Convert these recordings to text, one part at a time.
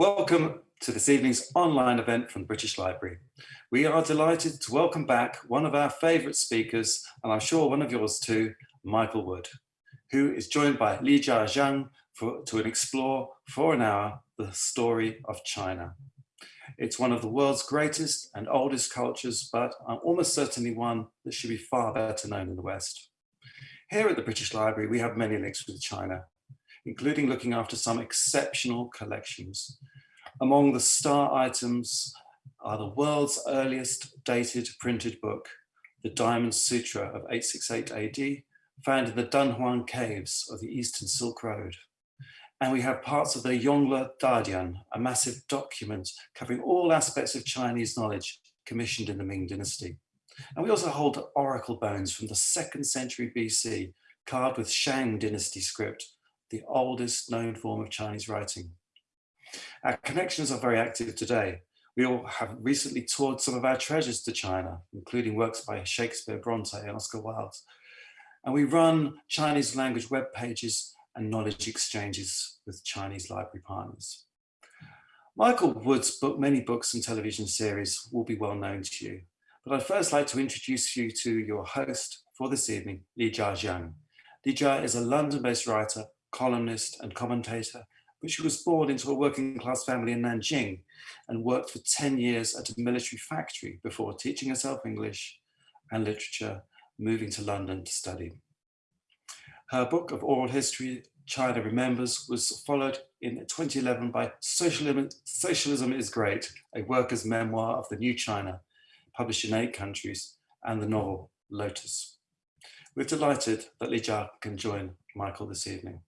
Welcome to this evening's online event from the British Library. We are delighted to welcome back one of our favourite speakers, and I'm sure one of yours too, Michael Wood, who is joined by Li Jia Zhang for, to explore for an hour the story of China. It's one of the world's greatest and oldest cultures, but almost certainly one that should be far better known in the West. Here at the British Library, we have many links with China, including looking after some exceptional collections. Among the star items are the world's earliest dated printed book, the Diamond Sutra of 868 AD, found in the Dunhuang caves of the Eastern Silk Road. And we have parts of the Yongle Dadian, a massive document covering all aspects of Chinese knowledge commissioned in the Ming Dynasty. And we also hold oracle bones from the second century BC, carved with Shang Dynasty script, the oldest known form of Chinese writing. Our connections are very active today. We all have recently toured some of our treasures to China, including works by Shakespeare, Bronte and Oscar Wilde. And we run Chinese language web pages and knowledge exchanges with Chinese library partners. Michael Wood's book, many books and television series will be well known to you, but I'd first like to introduce you to your host for this evening, Lijia Zhang. Li Jia is a London-based writer, columnist and commentator, but she was born into a working class family in Nanjing and worked for 10 years at a military factory before teaching herself English and literature, moving to London to study. Her book of oral history, China Remembers, was followed in 2011 by Socialism, Socialism is Great, a worker's memoir of the new China, published in eight countries, and the novel Lotus. We're delighted that Li Jia can join Michael this evening.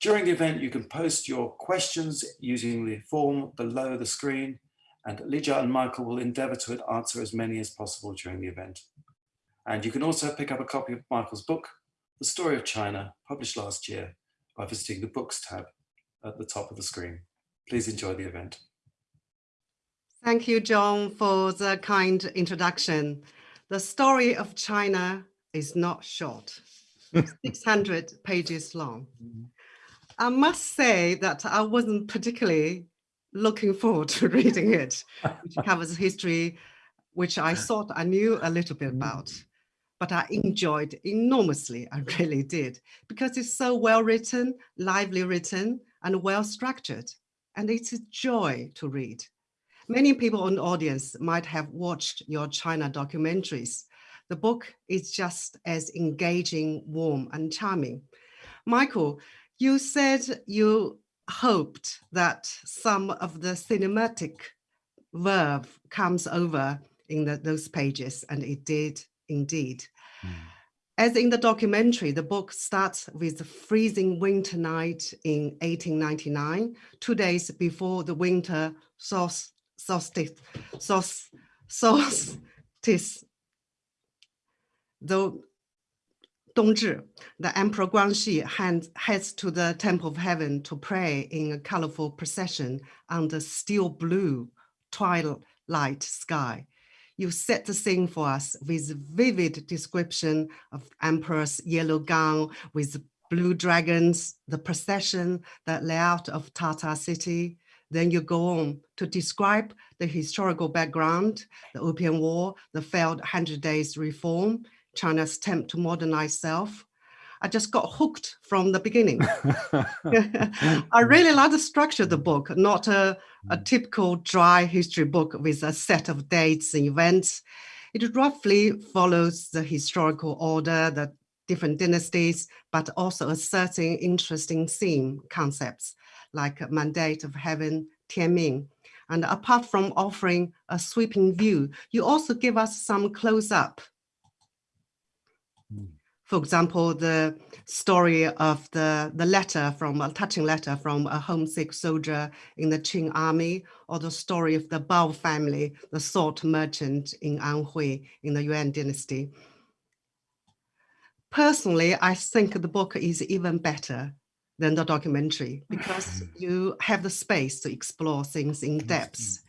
During the event, you can post your questions using the form below the screen, and Lijia and Michael will endeavour to answer as many as possible during the event. And you can also pick up a copy of Michael's book, The Story of China, published last year, by visiting the Books tab at the top of the screen. Please enjoy the event. Thank you, John, for the kind introduction. The story of China is not short, 600 pages long. Mm-hmm. I must say that I wasn't particularly looking forward to reading it, which covers history, which I thought I knew a little bit about. Mm. But I enjoyed enormously, I really did, because it's so well written, lively written, and well structured. And it's a joy to read. Many people in the audience might have watched your China documentaries. The book is just as engaging, warm, and charming. Michael, you said you hoped that some of the cinematic verve comes over in the, those pages, and it did indeed. Mm. As in the documentary, the book starts with the freezing winter night in 1899, two days before the winter solstice, solstice, solstice. Though Dongzhi, the Emperor Guangxu heads to the Temple of Heaven to pray in a colorful procession under steel blue twilight sky. You set the scene for us with vivid description of Emperor's yellow gown with blue dragons, the procession, the layout of Tartar city. Then you go on to describe the historical background, the Opium War, the failed 100 Days Reform, China's attempt to modernize self. I just got hooked from the beginning. I really like the structure of the book, not a, a mm. typical dry history book with a set of dates and events. It roughly follows the historical order, the different dynasties, but also asserting interesting theme concepts like Mandate of Heaven, Tianming. And apart from offering a sweeping view, you also give us some close-up for example, the story of the, the letter from a touching letter from a homesick soldier in the Qing army, or the story of the Bao family, the salt merchant in Anhui in the Yuan dynasty. Personally, I think the book is even better than the documentary because mm. you have the space to explore things in mm-hmm. depth.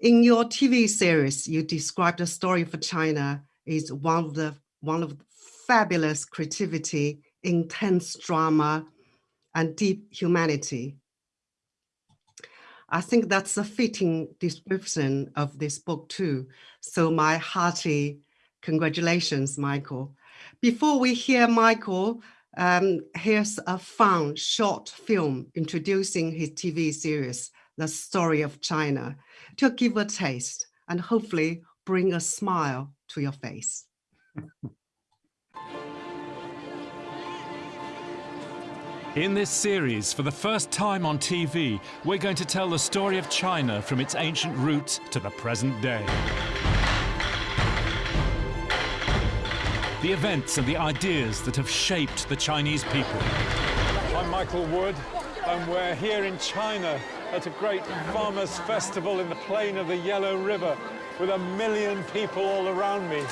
In your TV series, you describe the story for China is one of the one of fabulous creativity, intense drama, and deep humanity. I think that's a fitting description of this book too. So my hearty congratulations, Michael. Before we hear Michael, um, here's a fun short film introducing his TV series, The Story of China, to give a taste and hopefully bring a smile to your face. In this series, for the first time on TV, we're going to tell the story of China from its ancient roots to the present day. The events and the ideas that have shaped the Chinese people. I'm Michael Wood, and we're here in China at a great farmers' festival in the plain of the Yellow River with a million people all around me.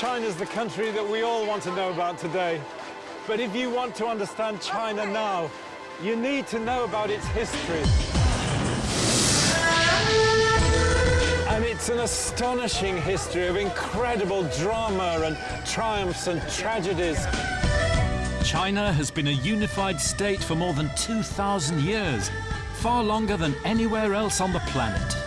China's the country that we all want to know about today. But if you want to understand China now, you need to know about its history. And it's an astonishing history of incredible drama and triumphs and tragedies. China has been a unified state for more than 2,000 years, far longer than anywhere else on the planet.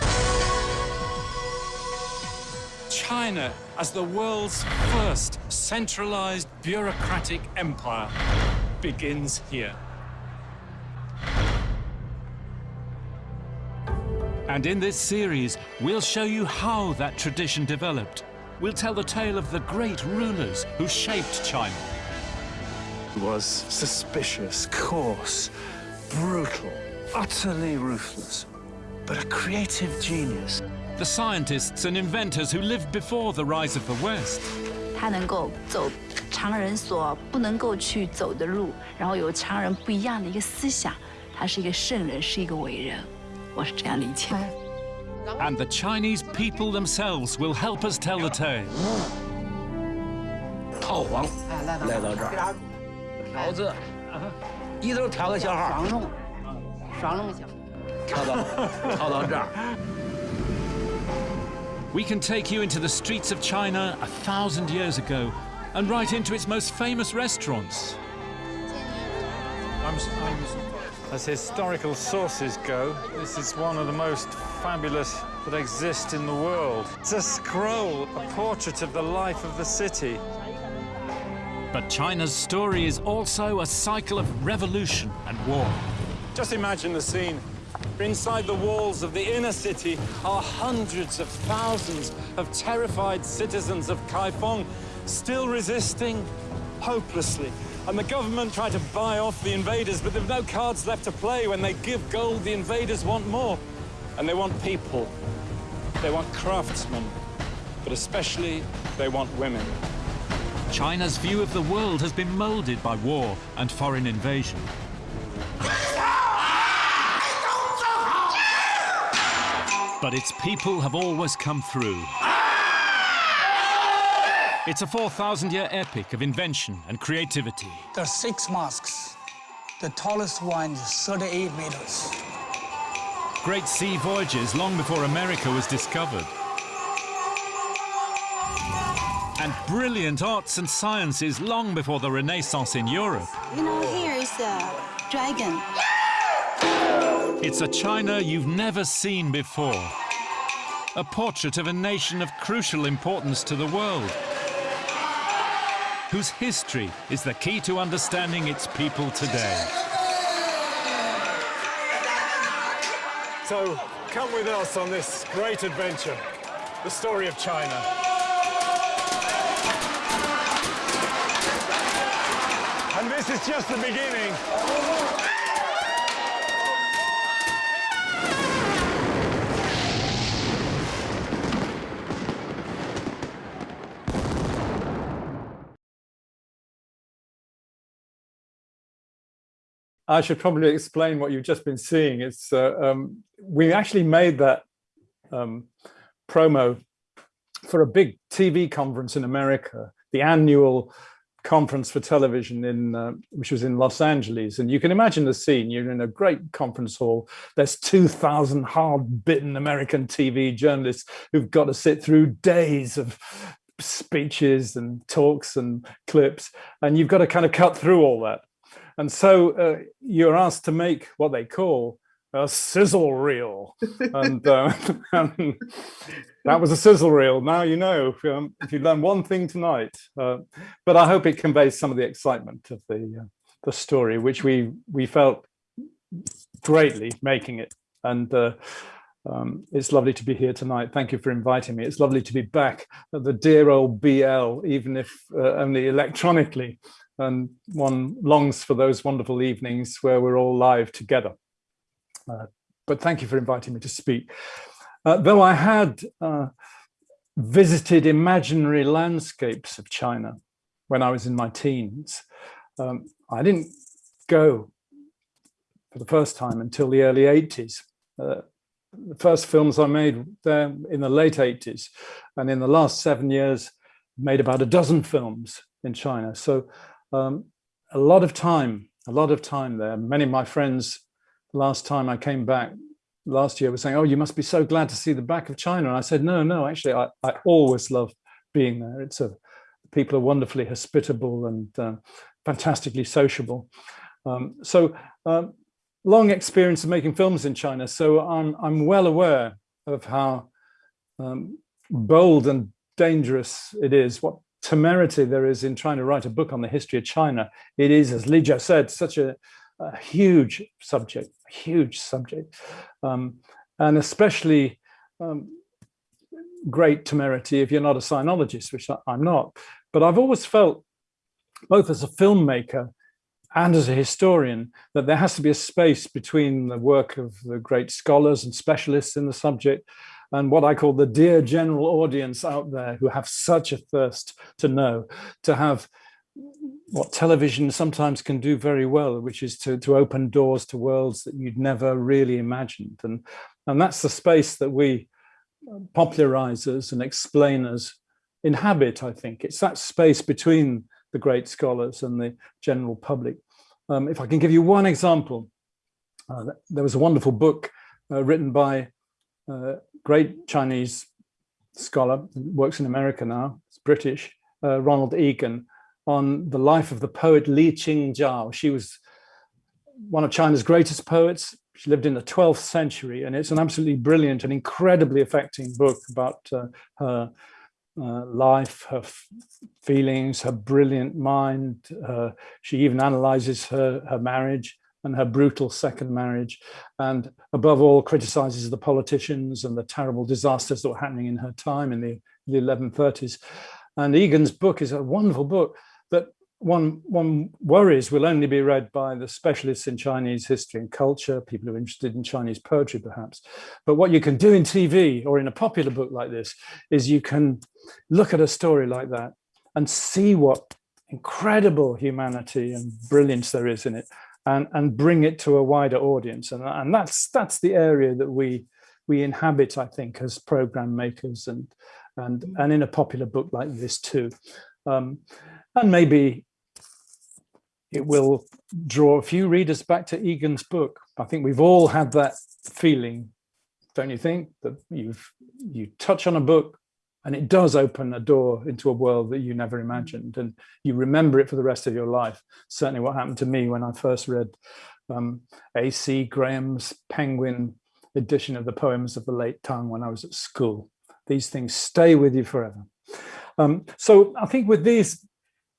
China as the world's first centralized bureaucratic empire begins here. And in this series, we'll show you how that tradition developed. We'll tell the tale of the great rulers who shaped China. was suspicious, coarse, brutal, utterly ruthless, but a creative genius The scientists and inventors who lived before the rise of the West. 他能够走常人所不能够去走的路，然后有常人不一样的一个思想，他是一个圣人，是一个伟人，我是这样理解的。 And the Chinese people themselves will help us tell the tale. 炮皇来到这儿，条子一头调个小号，双龙，双龙小。跳到跳到这儿。 We can take you into the streets of China a thousand years ago and right into its most famous restaurants. I'm, I'm, as historical sources go, this is one of the most fabulous that exist in the world. It's a scroll, a portrait of the life of the city. But China's story is also a cycle of revolution and war. Just imagine the scene. Inside the walls of the inner city are hundreds of thousands of terrified citizens of Kaifeng, still resisting hopelessly. And the government tried to buy off the invaders, but there's no cards left to play. When they give gold, the invaders want more. And they want people. They want craftsmen. But especially, they want women. China's view of the world has been molded by war and foreign invasion. But its people have always come through. It's a 4,000-year epic of invention and creativity. There are six mosques. The tallest one is 38 meters. Great sea voyages long before America was discovered. And brilliant arts and sciences long before the Renaissance in Europe. You know, here is a dragon. It's a China you've never seen before. A portrait of a nation of crucial importance to the world, whose history is the key to understanding its people today. So come with us on this great adventure, the story of China. And this is just the beginning. I should probably explain what you've just been seeing. It's uh, um, we actually made that um, promo for a big TV conference in America, the annual conference for television in uh, which was in Los Angeles. And you can imagine the scene. You're in a great conference hall. There's 2,000 hard-bitten American TV journalists who've got to sit through days of speeches and talks and clips, and you've got to kind of cut through all that. And so uh, you're asked to make what they call a sizzle reel. and, uh, that was a sizzle reel. Now you know, um, if you learn one thing tonight, uh, but I hope it conveys some of the excitement of the, uh, the story, which we, we felt greatly making it. And uh, um, it's lovely to be here tonight. Thank you for inviting me. It's lovely to be back at the dear old BL, even if uh, only electronically. And one longs for those wonderful evenings where we're all live together. Uh, but thank you for inviting me to speak. Uh, though I had uh, visited imaginary landscapes of China when I was in my teens, um, I didn't go for the first time until the early 80s. Uh, the first films I made there in the late 80s and in the last seven years made about a dozen films in China. So um, a lot of time, a lot of time there. Many of my friends last time I came back last year were saying, oh, you must be so glad to see the back of China. And I said, no, no, actually, I, I always love being there. It's a, people are wonderfully hospitable and uh, fantastically sociable. Um, so um, long experience of making films in China, so I'm, I'm well aware of how um, bold and dangerous it is, what temerity there is in trying to write a book on the history of China. It is, as Li Jia said, such a, a, huge subject, huge subject, um, and especially um, great temerity if you're not a sinologist, which I'm not. But I've always felt, both as a filmmaker and as a historian that there has to be a space between the work of the great scholars and specialists in the subject and what I call the dear general audience out there who have such a thirst to know, to have what television sometimes can do very well, which is to, to open doors to worlds that you'd never really imagined. And, and that's the space that we popularizers and explainers inhabit, I think. It's that space between the great scholars and the general public. Um, if I can give you one example, uh, there was a wonderful book uh, written by uh, great Chinese scholar, works in America now, it's British, uh, Ronald Egan, on the life of the poet Li Qingzhao. She was one of China's greatest poets. She lived in the 12th century, and it's an absolutely brilliant and incredibly affecting book about uh, her uh, life, her feelings, her brilliant mind. Uh, she even analyzes her, her marriage and her brutal second marriage. And above all, criticizes the politicians and the terrible disasters that were happening in her time in the, the 1130s. And Egan's book is a wonderful book that one, one worries will only be read by the specialists in Chinese history and culture, people who are interested in Chinese poetry perhaps. But what you can do in TV or in a popular book like this is you can look at a story like that and see what incredible humanity and brilliance there is in it and, and bring it to a wider audience. And, and that's, that's the area that we, we inhabit, I think, as program makers and, and, and in a popular book like this too. Um, and maybe it will draw a few readers back to Egan's book. I think we've all had that feeling, don't you think, that you've you touch on a book and it does open a door into a world that you never imagined and you remember it for the rest of your life. Certainly what happened to me when I first read um, A.C. Graham's Penguin edition of the poems of the late Tang when I was at school. These things stay with you forever. Um, so I think with these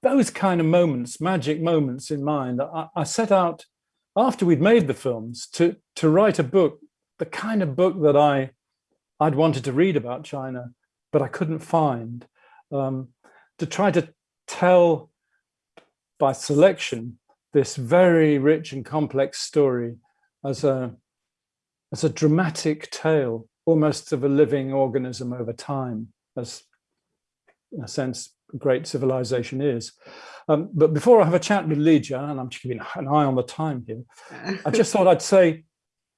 those kind of moments, magic moments in mind, I, I set out after we'd made the films to, to write a book, the kind of book that I, I'd wanted to read about China, but I couldn't find, um, to try to tell by selection this very rich and complex story as a, as a dramatic tale, almost of a living organism over time, as in a sense great civilization is. Um, but before I have a chat with Li and I'm keeping an eye on the time here, I just thought I'd say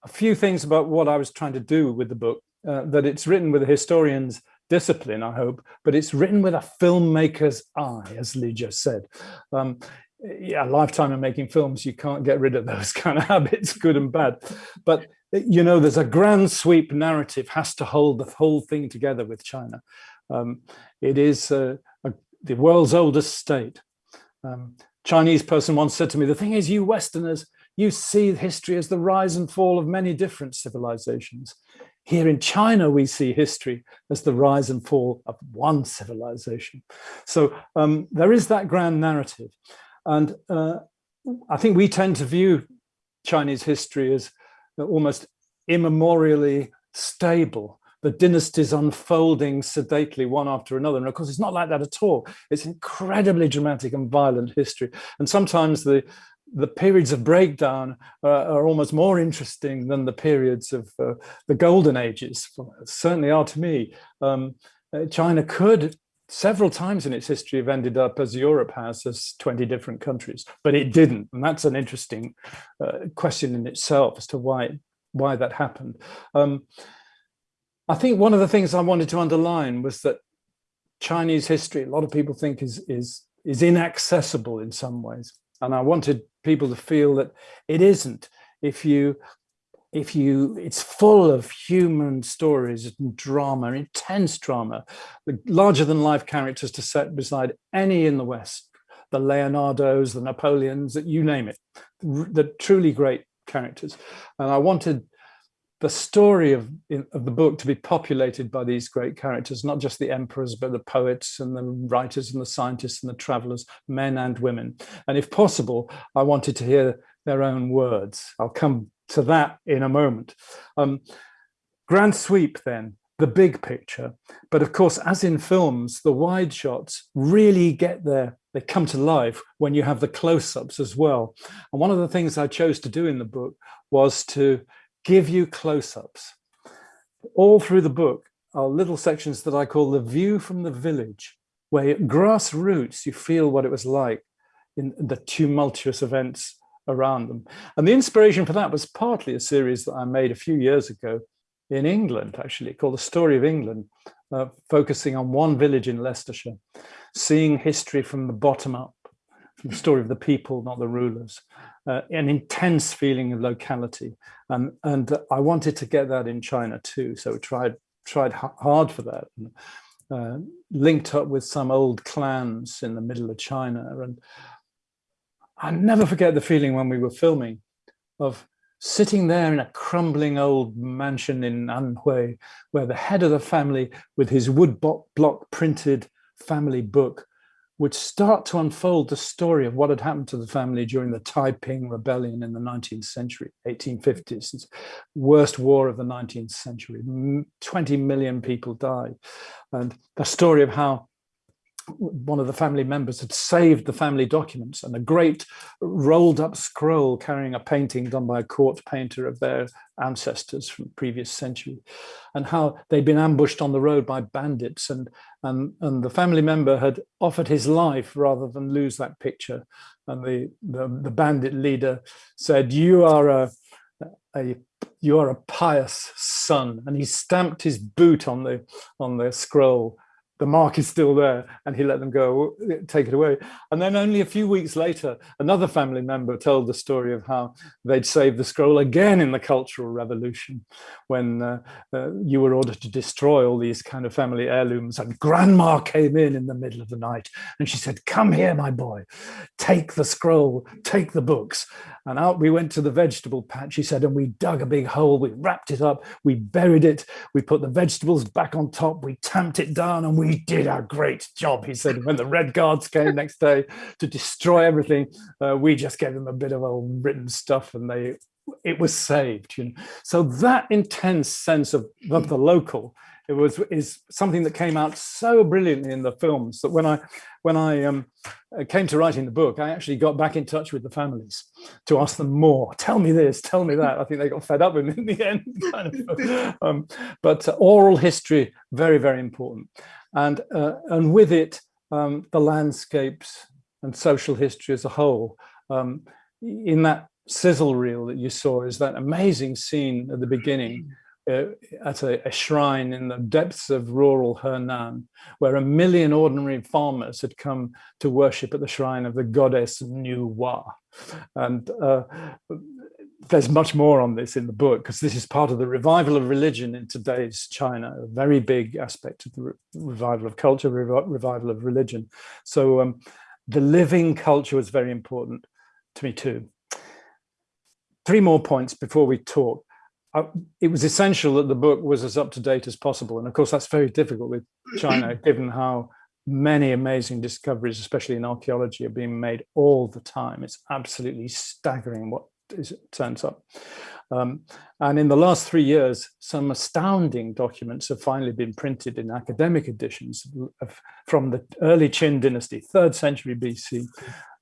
a few things about what I was trying to do with the book, uh, that it's written with a historian's discipline, I hope, but it's written with a filmmaker's eye, as Li Jia said. Um, yeah, a lifetime of making films, you can't get rid of those kind of habits, good and bad. But, you know, there's a grand sweep narrative has to hold the whole thing together with China. Um, it is uh, the world's oldest state. Um, Chinese person once said to me, the thing is you Westerners, you see history as the rise and fall of many different civilizations. Here in China, we see history as the rise and fall of one civilization. So um, there is that grand narrative. And uh, I think we tend to view Chinese history as almost immemorially stable the dynasties unfolding sedately one after another. And of course, it's not like that at all. It's incredibly dramatic and violent history. And sometimes the, the periods of breakdown uh, are almost more interesting than the periods of uh, the golden ages, certainly are to me. Um, uh, China could several times in its history have ended up as Europe has as 20 different countries, but it didn't. And that's an interesting uh, question in itself as to why, why that happened. Um, I think one of the things I wanted to underline was that Chinese history, a lot of people think is, is, is inaccessible in some ways. And I wanted people to feel that it isn't. If you, if you, it's full of human stories and drama, intense drama, the larger than life characters to set beside any in the West, the Leonardos, the Napoleons, that you name it, the truly great characters. And I wanted the story of, of the book to be populated by these great characters, not just the emperors, but the poets and the writers and the scientists and the travelers, men and women. And if possible, I wanted to hear their own words. I'll come to that in a moment. Um, grand sweep then, the big picture. But of course, as in films, the wide shots really get there. They come to life when you have the close-ups as well. And one of the things I chose to do in the book was to give you close-ups. All through the book are little sections that I call the view from the village, where grassroots you feel what it was like in the tumultuous events around them. And the inspiration for that was partly a series that I made a few years ago in England, actually, called The Story of England, uh, focusing on one village in Leicestershire, seeing history from the bottom up, the story of the people, not the rulers uh, an intense feeling of locality. Um, and I wanted to get that in China too. So we tried, tried hard for that. And, uh, linked up with some old clans in the middle of China. And I never forget the feeling when we were filming of sitting there in a crumbling old mansion in Anhui, where the head of the family with his wood block printed family book would start to unfold the story of what had happened to the family during the Taiping rebellion in the 19th century, 1850s, worst war of the 19th century. 20 million people died. And the story of how one of the family members had saved the family documents and a great rolled up scroll carrying a painting done by a court painter of their ancestors from previous century and how they'd been ambushed on the road by bandits and and and the family member had offered his life rather than lose that picture. And the the, the bandit leader said you are a a you are a pious son and he stamped his boot on the on the scroll the mark is still there and he let them go take it away. And then only a few weeks later another family member told the story of how they'd saved the scroll again in the cultural revolution when uh, uh, you were ordered to destroy all these kind of family heirlooms and grandma came in in the middle of the night and she said come here my boy. Take the scroll. Take the books and out we went to the vegetable patch he said and we dug a big hole we wrapped it up we buried it we put the vegetables back on top we tamped it down and we did a great job, he said. When the Red Guards came next day to destroy everything, uh, we just gave them a bit of old written stuff and they it was saved. You know? So that intense sense of, of the local it was is something that came out so brilliantly in the films that when I when I um, uh, came to writing the book, I actually got back in touch with the families to ask them more. Tell me this, tell me that. I think they got fed up with me in the end. Kind of. um, but uh, oral history very very important and uh, and with it um, the landscapes and social history as a whole. Um, in that sizzle reel that you saw is that amazing scene at the beginning uh, at a, a, shrine in the depths of rural Henan, where a million ordinary farmers had come to worship at the shrine of the goddess Nuwa. And uh, there's much more on this in the book because this is part of the revival of religion in today's China, a very big aspect of the re revival of culture, re revival of religion. So um, the living culture was very important to me too. three more points before we talk. Uh, it was essential that the book was as up to date as possible. And of course, that's very difficult with China, given how many amazing discoveries, especially in archaeology, are being made all the time. It's absolutely staggering what is, turns up. Um, and in the last three years, some astounding documents have finally been printed in academic editions of, from the early Qin dynasty, third century BC,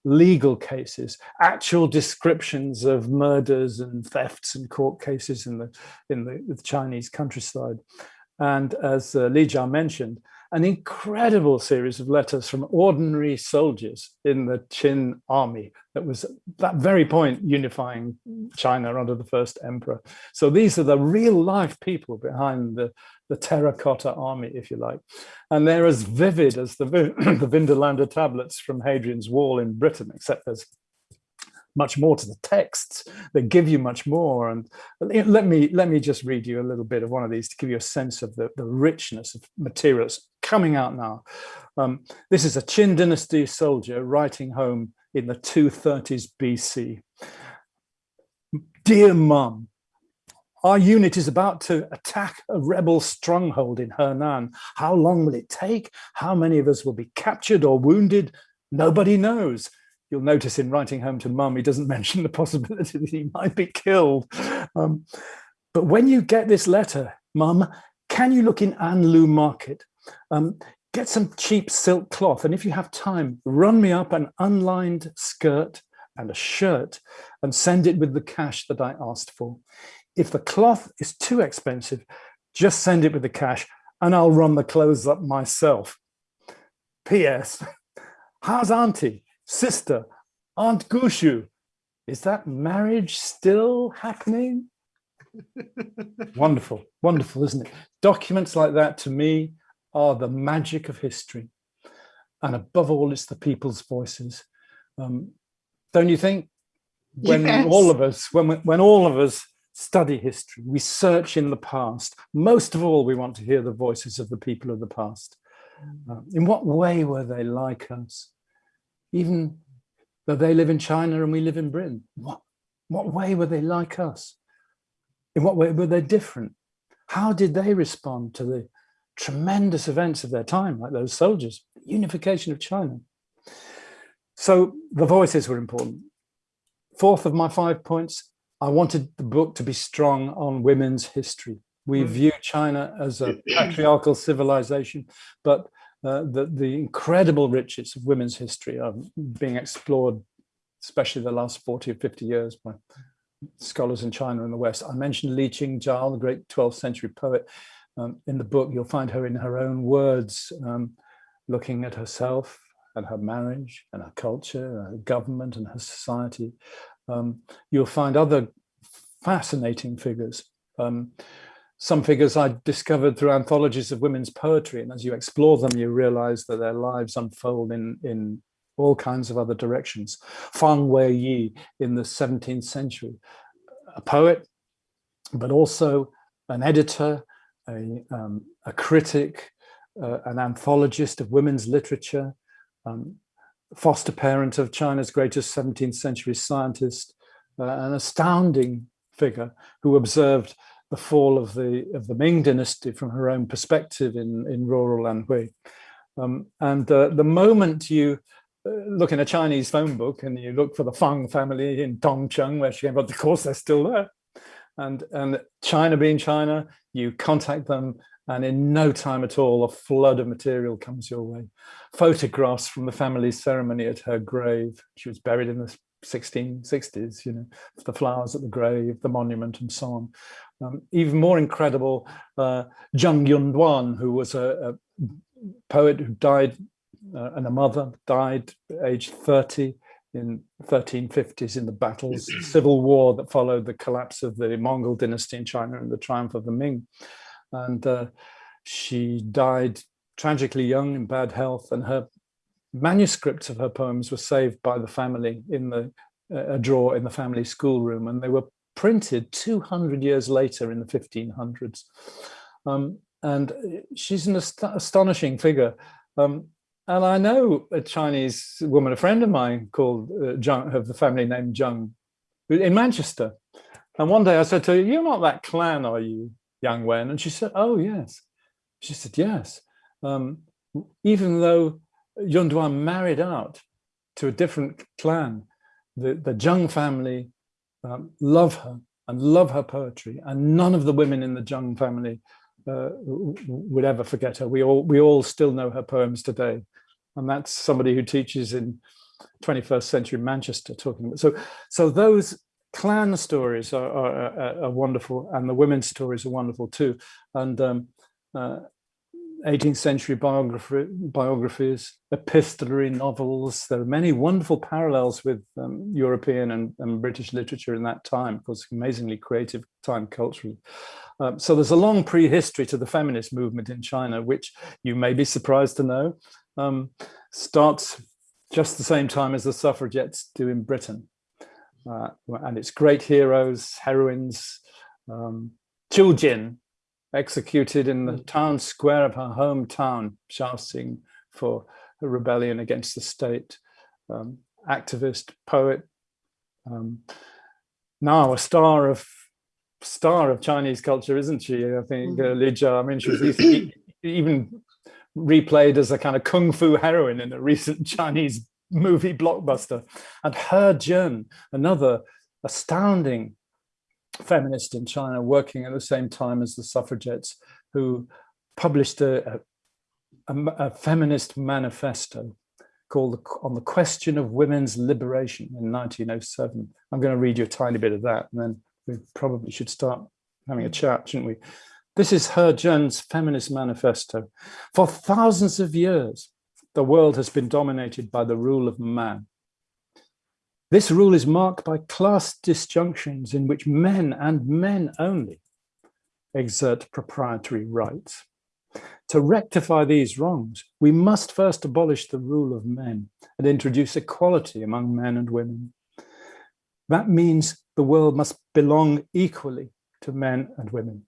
legal cases, actual descriptions of murders and thefts and court cases in the in the, the Chinese countryside. And as uh, Li Jia mentioned, an incredible series of letters from ordinary soldiers in the Qin army that was that very point unifying China under the first emperor. So these are the real life people behind the, the terracotta army, if you like. And they're as vivid as the, the Vindolanda tablets from Hadrian's Wall in Britain, except there's much more to the texts they give you much more and let me let me just read you a little bit of one of these to give you a sense of the, the richness of materials coming out now um, this is a Qin dynasty soldier writing home in the 230s BC dear mum our unit is about to attack a rebel stronghold in Henan. How long will it take? How many of us will be captured or wounded? Nobody knows you'll notice in writing home to mum, he doesn't mention the possibility that he might be killed. Um, but when you get this letter, mum, can you look in Anlu market? Um, get some cheap silk cloth. And if you have time, run me up an unlined skirt and a shirt and send it with the cash that I asked for. If the cloth is too expensive, just send it with the cash and I'll run the clothes up myself. P.S. How's auntie? sister, Aunt Gushu. Is that marriage still happening? wonderful, wonderful, isn't it? Documents like that to me are the magic of history. And above all, it's the people's voices. Um, don't you think? When yes. all of us, when, when all of us study history, we search in the past, most of all, we want to hear the voices of the people of the past. Uh, in what way were they like us? even though they live in China and we live in Britain. What, what way were they like us? In what way were they different? How did they respond to the tremendous events of their time, like those soldiers, unification of China? So the voices were important. Fourth of my five points, I wanted the book to be strong on women's history. We mm. view China as a patriarchal civilization, but uh, the, the incredible riches of women's history are being explored, especially the last 40 or 50 years by scholars in China and the West. I mentioned Li Qingzhao, the great 12th century poet. Um, in the book, you'll find her in her own words, um, looking at herself and her marriage and her culture, her government and her society. Um, you'll find other fascinating figures. Um, some figures I discovered through anthologies of women's poetry. And as you explore them, you realize that their lives unfold in, in all kinds of other directions. Fang Weiyi in the 17th century, a poet, but also an editor, a, um, a critic, uh, an anthologist of women's literature, um, foster parent of China's greatest 17th century scientist, uh, an astounding figure who observed the fall of the of the Ming dynasty from her own perspective in in rural Anhui. Um, and uh, the moment you uh, look in a Chinese phone book and you look for the Fang family in Tongcheng, where she came, but of course they're still there. And and China being China, you contact them, and in no time at all, a flood of material comes your way. Photographs from the family ceremony at her grave. She was buried in the 1660s, you know, the flowers at the grave, the monument and so on. Um, even more incredible, uh, Zheng Yunduan, who was a, a poet who died uh, and a mother died aged 30 in 1350s in the battles, civil war that followed the collapse of the Mongol dynasty in China and the triumph of the Ming. And uh, she died tragically young in bad health and her manuscripts of her poems were saved by the family in the a drawer in the family schoolroom and they were printed 200 years later in the 1500s. Um, and she's an ast astonishing figure. Um, and I know a Chinese woman, a friend of mine called uh, Zhang, of the family named Zhang in Manchester. And one day I said to her, you're not that clan, are you, Yang Wen? And she said, oh, yes. She said, yes. Um, even though Yun Duan married out to a different clan, the, the Zheng family um, love her and love her poetry. And none of the women in the Zheng family uh, would ever forget her. We all, we all still know her poems today. And that's somebody who teaches in 21st century Manchester talking about. So, so those clan stories are, are, are, wonderful and the women's stories are wonderful too. And um, uh, 18th century biography, biographies, epistolary novels. There are many wonderful parallels with um, European and, and, British literature in that time, because amazingly creative time culturally. Um, so there's a long prehistory to the feminist movement in China, which you may be surprised to know, um, starts just the same time as the suffragettes do in Britain. Uh, and it's great heroes, heroines, um, Jin, executed in the mm. town square of her hometown, Shaoxing for a rebellion against the state. Um, activist, poet, um, now a star of star of Chinese culture, isn't she? I think uh, mm. Li Jia, I mean, she was even replayed as a kind of kung fu heroine in a recent Chinese movie blockbuster. And He Zhen, another astounding feminist in China working at the same time as the suffragettes who published a, a, a feminist manifesto called On the Question of Women's Liberation in 1907. I'm going to read you a tiny bit of that and then we probably should start having a chat, shouldn't we? This is He Zhen's feminist manifesto. For thousands of years, the world has been dominated by the rule of man. This rule is marked by class disjunctions in which men and men only exert proprietary rights. To rectify these wrongs, we must first abolish the rule of men and introduce equality among men and women. That means the world must belong equally to men and women.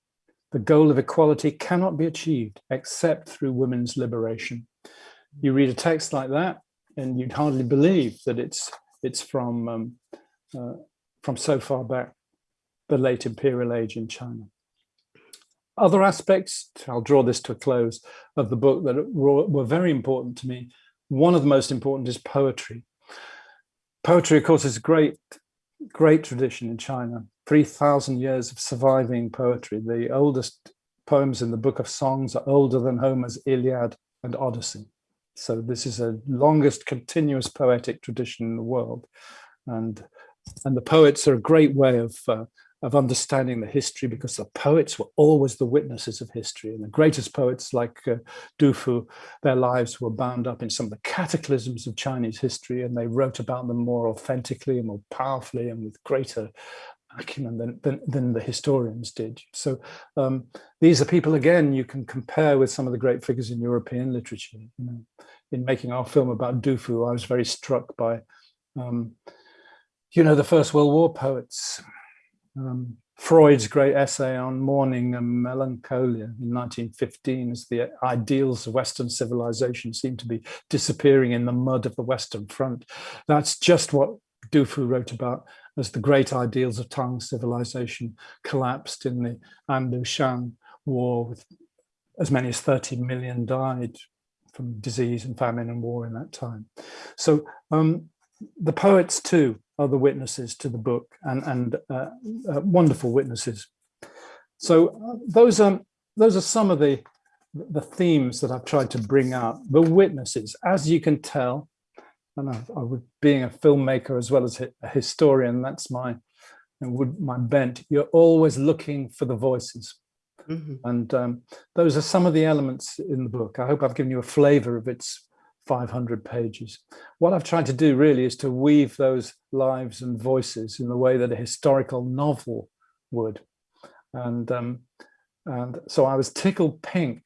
The goal of equality cannot be achieved except through women's liberation. You read a text like that and you'd hardly believe that it's it's from um, uh, from so far back, the late imperial age in China. Other aspects, I'll draw this to a close, of the book that were very important to me. One of the most important is poetry. Poetry, of course, is a great, great tradition in China. 3,000 years of surviving poetry. The oldest poems in the Book of Songs are older than Homer's Iliad and Odyssey. So this is a longest continuous poetic tradition in the world. And, and the poets are a great way of, uh, of understanding the history because the poets were always the witnesses of history. And the greatest poets like uh, Du Fu, their lives were bound up in some of the cataclysms of Chinese history and they wrote about them more authentically and more powerfully and with greater acumen than, than, than the historians did. So um, these are people, again, you can compare with some of the great figures in European literature. You know, in making our film about Du Fu, I was very struck by, um, you know, the First World War poets. Um, Freud's great essay on mourning and melancholia in 1915 as the ideals of Western civilization seem to be disappearing in the mud of the Western Front. That's just what Du Fu wrote about as the great ideals of Tang civilization collapsed in the An Lushan war with as many as 30 million died from disease and famine and war in that time. So um, the poets too are the witnesses to the book and, and uh, uh, wonderful witnesses. So uh, those are those are some of the the themes that I've tried to bring out. The witnesses, as you can tell, and I, I would, being a filmmaker as well as a historian, that's my my bent. You're always looking for the voices. Mm -hmm. And um, those are some of the elements in the book. I hope I've given you a flavor of its 500 pages. What I've tried to do really is to weave those lives and voices in the way that a historical novel would. And, um, and so I was tickled pink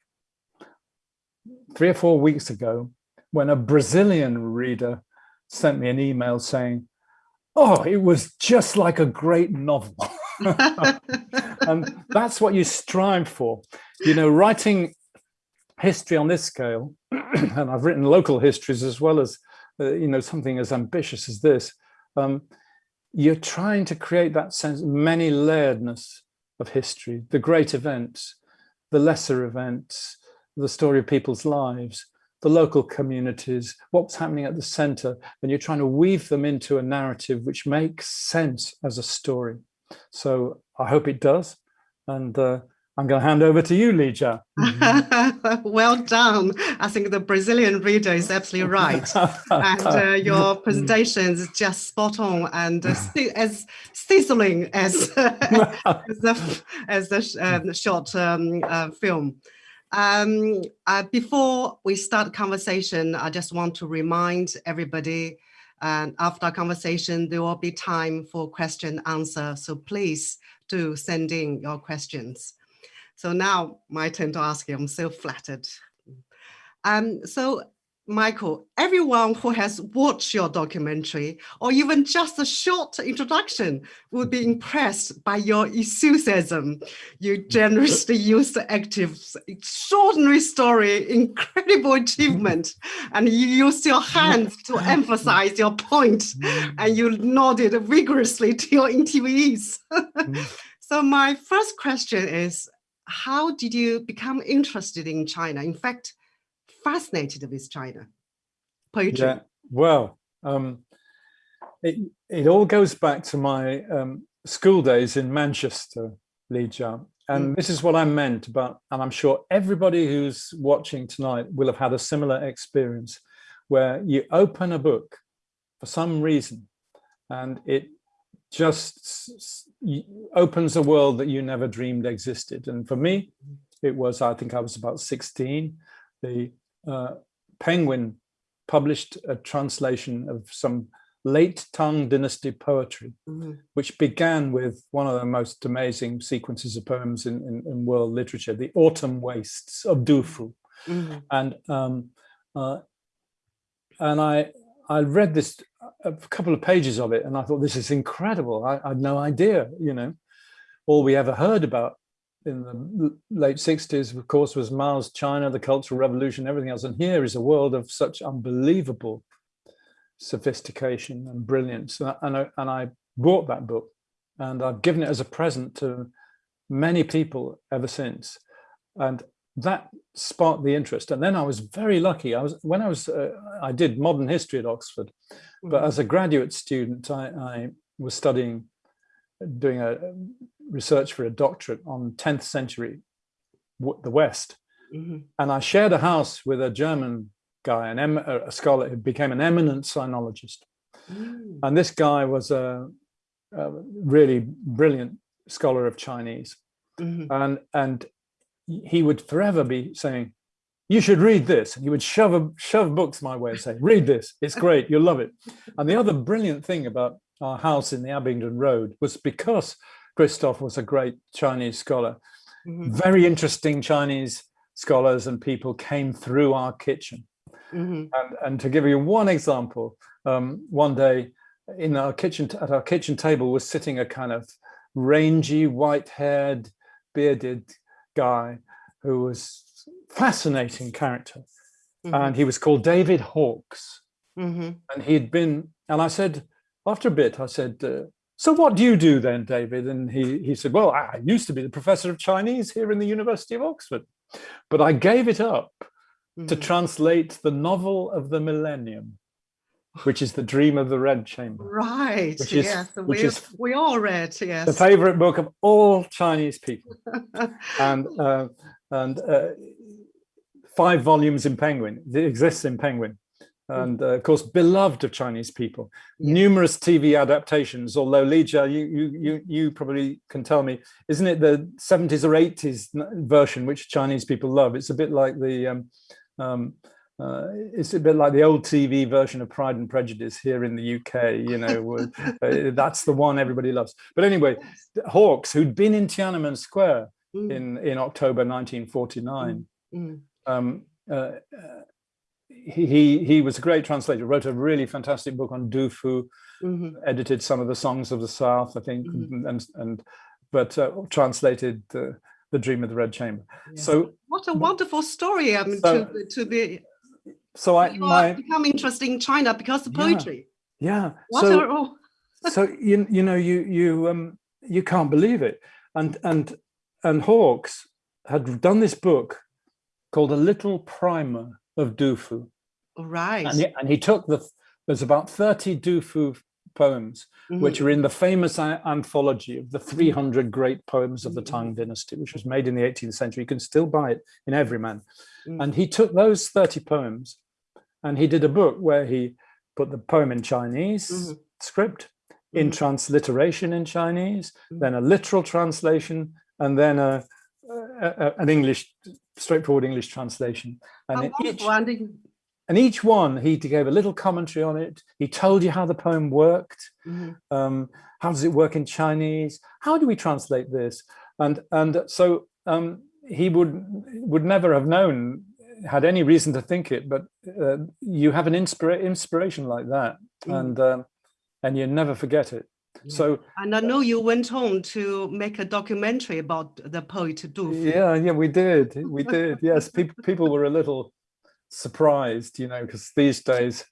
three or four weeks ago when a Brazilian reader sent me an email saying, oh, it was just like a great novel. and that's what you strive for. You know, writing history on this scale, and I've written local histories as well as, uh, you know, something as ambitious as this, um, you're trying to create that sense of many layeredness of history, the great events, the lesser events, the story of people's lives, the local communities, what's happening at the center, and you're trying to weave them into a narrative which makes sense as a story. So I hope it does. And uh, I'm going to hand over to you, Li Jia. well done. I think the Brazilian reader is absolutely right. and uh, your presentation is just spot on and uh, as sizzling as, as the, as the um, short um, uh, film. Um, uh, before we start conversation, I just want to remind everybody and after conversation, there will be time for question answer. So please do send in your questions. So now my turn to ask you, I'm so flattered. Um, so Michael, everyone who has watched your documentary or even just a short introduction will be impressed by your enthusiasm. You generously use the actives, extraordinary story, incredible achievement, and you used your hands to emphasize your point, and you nodded vigorously to your interviewees. so my first question is, how did you become interested in China? In fact, fascinated with China poetry? Yeah, well, um, it, it all goes back to my um, school days in Manchester, Li Jia. And mm. this is what I meant about, and I'm sure everybody who's watching tonight will have had a similar experience where you open a book for some reason and it just opens a world that you never dreamed existed. And for me, it was, I think I was about 16, the Penguin published a translation of some late Tang dynasty poetry, mm -hmm. which began with one of the most amazing sequences of poems in, in, in world literature, the Autumn Wastes of Du Fu. Mm -hmm. And um, uh, and I I read this a couple of pages of it and I thought this is incredible. I, I had no idea, you know, all we ever heard about in the late 60s, of course, was Mao's China, the Cultural Revolution, everything else. And here is a world of such unbelievable sophistication and brilliance. And I, and I, and I bought that book and I've given it as a present to many people ever since. And that sparked the interest. And then I was very lucky. I was when I was uh, I did modern history at Oxford, but mm-hmm. as a graduate student, I, I was studying doing a research for a doctorate on 10th century the West. Mm -hmm. And I shared a house with a German guy, an a scholar who became an eminent sinologist. Mm. And this guy was a, a, really brilliant scholar of Chinese. Mm -hmm. And, and he would forever be saying, you should read this. And he would shove, a, shove books my way and say, read this, it's great, you'll love it. And the other brilliant thing about our house in the Abingdon Road was because Christoph was a great Chinese scholar. Mm -hmm. Very interesting Chinese scholars and people came through our kitchen. Mm -hmm. And, and to give you one example, um, one day in our kitchen, at our kitchen table was sitting a kind of rangy, white-haired, bearded guy who was fascinating character. Mm -hmm. And he was called David Hawkes. Mm-hmm. And he'd been, and I said, after a bit, I said, uh, so what do you do then, David? And he, he said, well, I used to be the professor of Chinese here in the University of Oxford, but I gave it up mm to mm-hmm. translate the novel of the millennium, which is The Dream of the Red Chamber. Right, which is, yes, which we, is we all read, yes. The favorite book of all Chinese people. and uh, and uh, five volumes in Penguin, it exists in Penguin. Mm. and uh, of course beloved of Chinese people. Yeah. Numerous TV adaptations, although Li Jia, you, you, you, you probably can tell me, isn't it the 70s or 80s version which Chinese people love? It's a bit like the, um, um, uh, it's a bit like the old TV version of Pride and Prejudice here in the UK, you know, uh, that's the one everybody loves. But anyway, Hawkes, who'd been in Tiananmen Square mm. in, in October 1949, mm. mm. um, uh, uh he he was a great translator wrote a really fantastic book on Du Fu mm -hmm. edited some of the songs of the south i think mm -hmm. and and but uh, translated uh, the dream of the red chamber yeah. so what a wonderful story i mean so, to to be so i my, become interested in china because of poetry yeah, yeah. so, so you you know you you um you can't believe it and and and hawkes had done this book called a little primer of du fu right and he, and he took the there's about 30 du fu poems mm -hmm. which are in the famous anthology of the 300 great poems of the tang mm-hmm. dynasty which was made in the 18th century you can still buy it in everyman mm. and he took those 30 poems and he did a book where he put the poem in chinese mm -hmm. script in mm-hmm. transliteration in Chinese, mm-hmm. then a literal translation, and then a, an English, straightforward English translation. And each, and each one, he gave a little commentary on it. He told you how the poem worked. Mm -hmm. um, how does it work in Chinese? How do we translate this? And and so um, he would would never have known, had any reason to think it, but uh, you have an inspira inspiration like that. Mm. And um, and you never forget it. So and I know you went on to make a documentary about the poet Du. Yeah, yeah, we did. We did. Yes, people people were a little surprised, you know, because these days,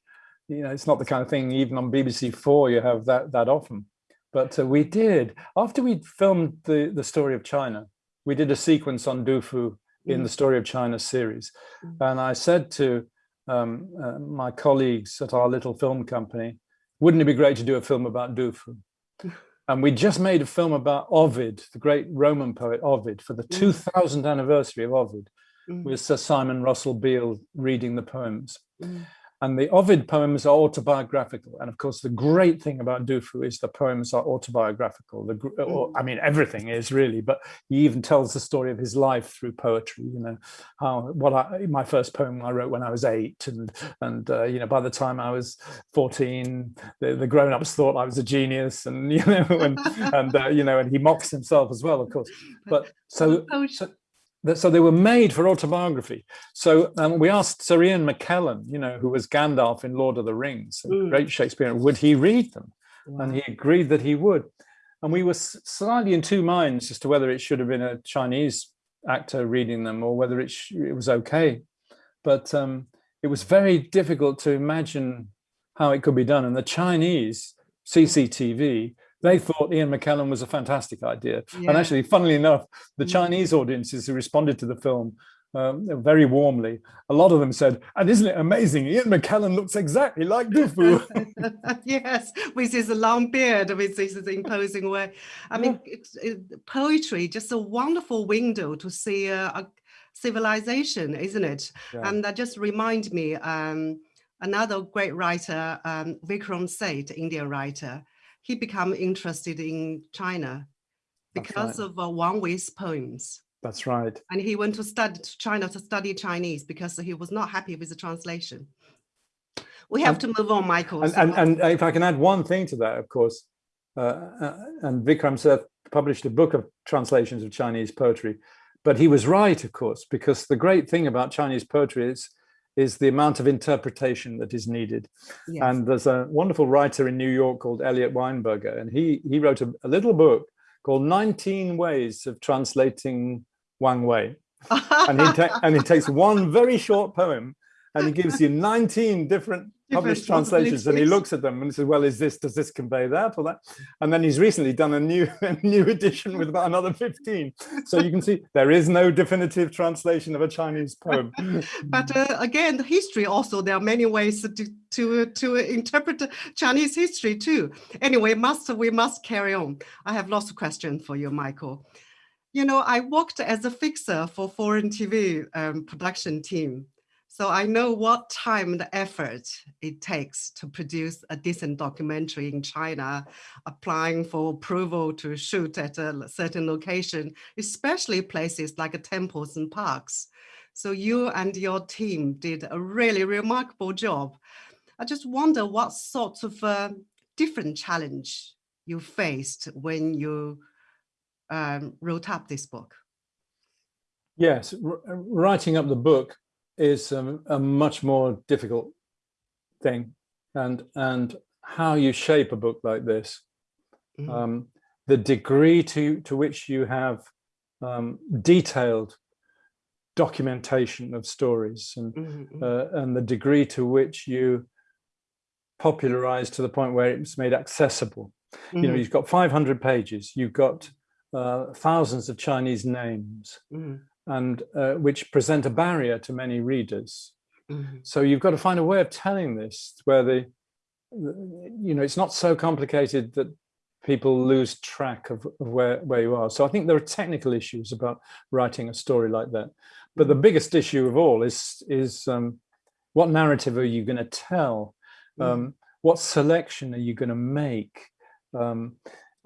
you know, it's not the kind of thing even on BBC Four you have that that often. But uh, we did after we filmed the the story of China. We did a sequence on Du Fu in mm. the Story of China series, mm. and I said to um, uh, my colleagues at our little film company, wouldn't it be great to do a film about Du Fu? And we just made a film about Ovid, the great Roman poet Ovid, for the 2000th anniversary of Ovid, mm. with Sir Simon Russell Beale reading the poems. Mm. And the Ovid poems are autobiographical. And of course, the great thing about Du Fu is the poems are autobiographical. The, or, mm. I mean, everything is really, but he even tells the story of his life through poetry, you know, how what I, my first poem I wrote when I was eight. And, and uh, you know, by the time I was 14, the, the grown-ups thought I was a genius and, you know, and, and uh, you know, and he mocks himself as well, of course. But so, so so they were made for autobiography. So um, we asked Sir Ian McKellen, you know, who was Gandalf in Lord of the Rings, mm. great Shakespeare, would he read them? Wow. And he agreed that he would. And we were slightly in two minds as to whether it should have been a Chinese actor reading them or whether it, it was okay. But um, it was very difficult to imagine how it could be done. And the Chinese CCTV they thought Ian McKellen was a fantastic idea. Yeah. And actually, funnily enough, the mm. Chinese audiences who responded to the film um, very warmly, a lot of them said, and isn't it amazing, Ian McKellen looks exactly like Du Fu. yes, with his long beard, with his imposing way. I mean, it, it, poetry, just a wonderful window to see a, a civilization, isn't it? Yeah. And that just reminds me, um, another great writer, um, Vikram Seth, Indian writer, he became interested in China because right. of uh, Wang Wei's poems. That's right. And he went to study to China to study Chinese because he was not happy with the translation. We have to move on, Michael. And, so and, and, if I can add one thing to that, of course, uh, uh, and Vikram Seth published a book of translations of Chinese poetry, but he was right, of course, because the great thing about Chinese poetry is is the amount of interpretation that is needed. Yes. And there's a wonderful writer in New York called Eliot Weinberger, and he, he wrote a, a little book called 19 Ways of Translating Wang Wei. and, he and he takes one very short poem and he gives you 19 different published translations and he looks at them and says well is this does this convey that or that? And then he's recently done a new a new edition with about another 15 so you can see there is no definitive translation of a chinese poem. But uh, again the history also there are many ways to to to interpret chinese history too. Anyway must we must carry on. I have lots of questions for you michael. You know i worked as a fixer for foreign tv um, production team so I know what time and effort it takes to produce a decent documentary in China, applying for approval to shoot at a certain location, especially places like temples and parks. So you and your team did a really remarkable job. I just wonder what sort of uh, different challenge you faced when you um, wrote up this book. Yes, writing up the book is um, a much more difficult thing and and how you shape a book like this mm. um, the degree to to which you have um, detailed documentation of stories and mm -hmm. uh, and the degree to which you popularize to the point where it's made accessible Mm -hmm. You know, Mm-hmm. you've got 500 pages, you've got uh, thousands of Chinese names, Mm -hmm. And uh, which present a barrier to many readers. Mm -hmm. So you've got to find a way of telling this where the, you know, it's not so complicated that people lose track of, of where, where you are. So I think there are technical issues about writing a story like that. But the biggest issue of all is, is um, what narrative are you going to tell? Um, what selection are you going to make? Um,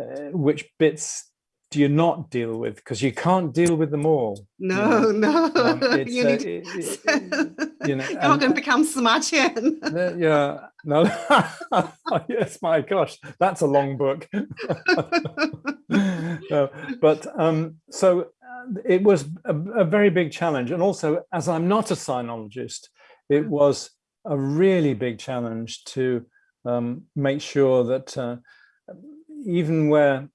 uh, which bits do you not deal with? Because you can't deal with them all. No, you know? no. Um, you uh, need, it- it- you know, you're not going to become Sima Qian. Uh, yeah, no, yes, my gosh, that's a long book. No, but um, so uh, it was a, a very big challenge. And also, as I'm not a sinologist, it was a really big challenge to um, make sure that uh, even where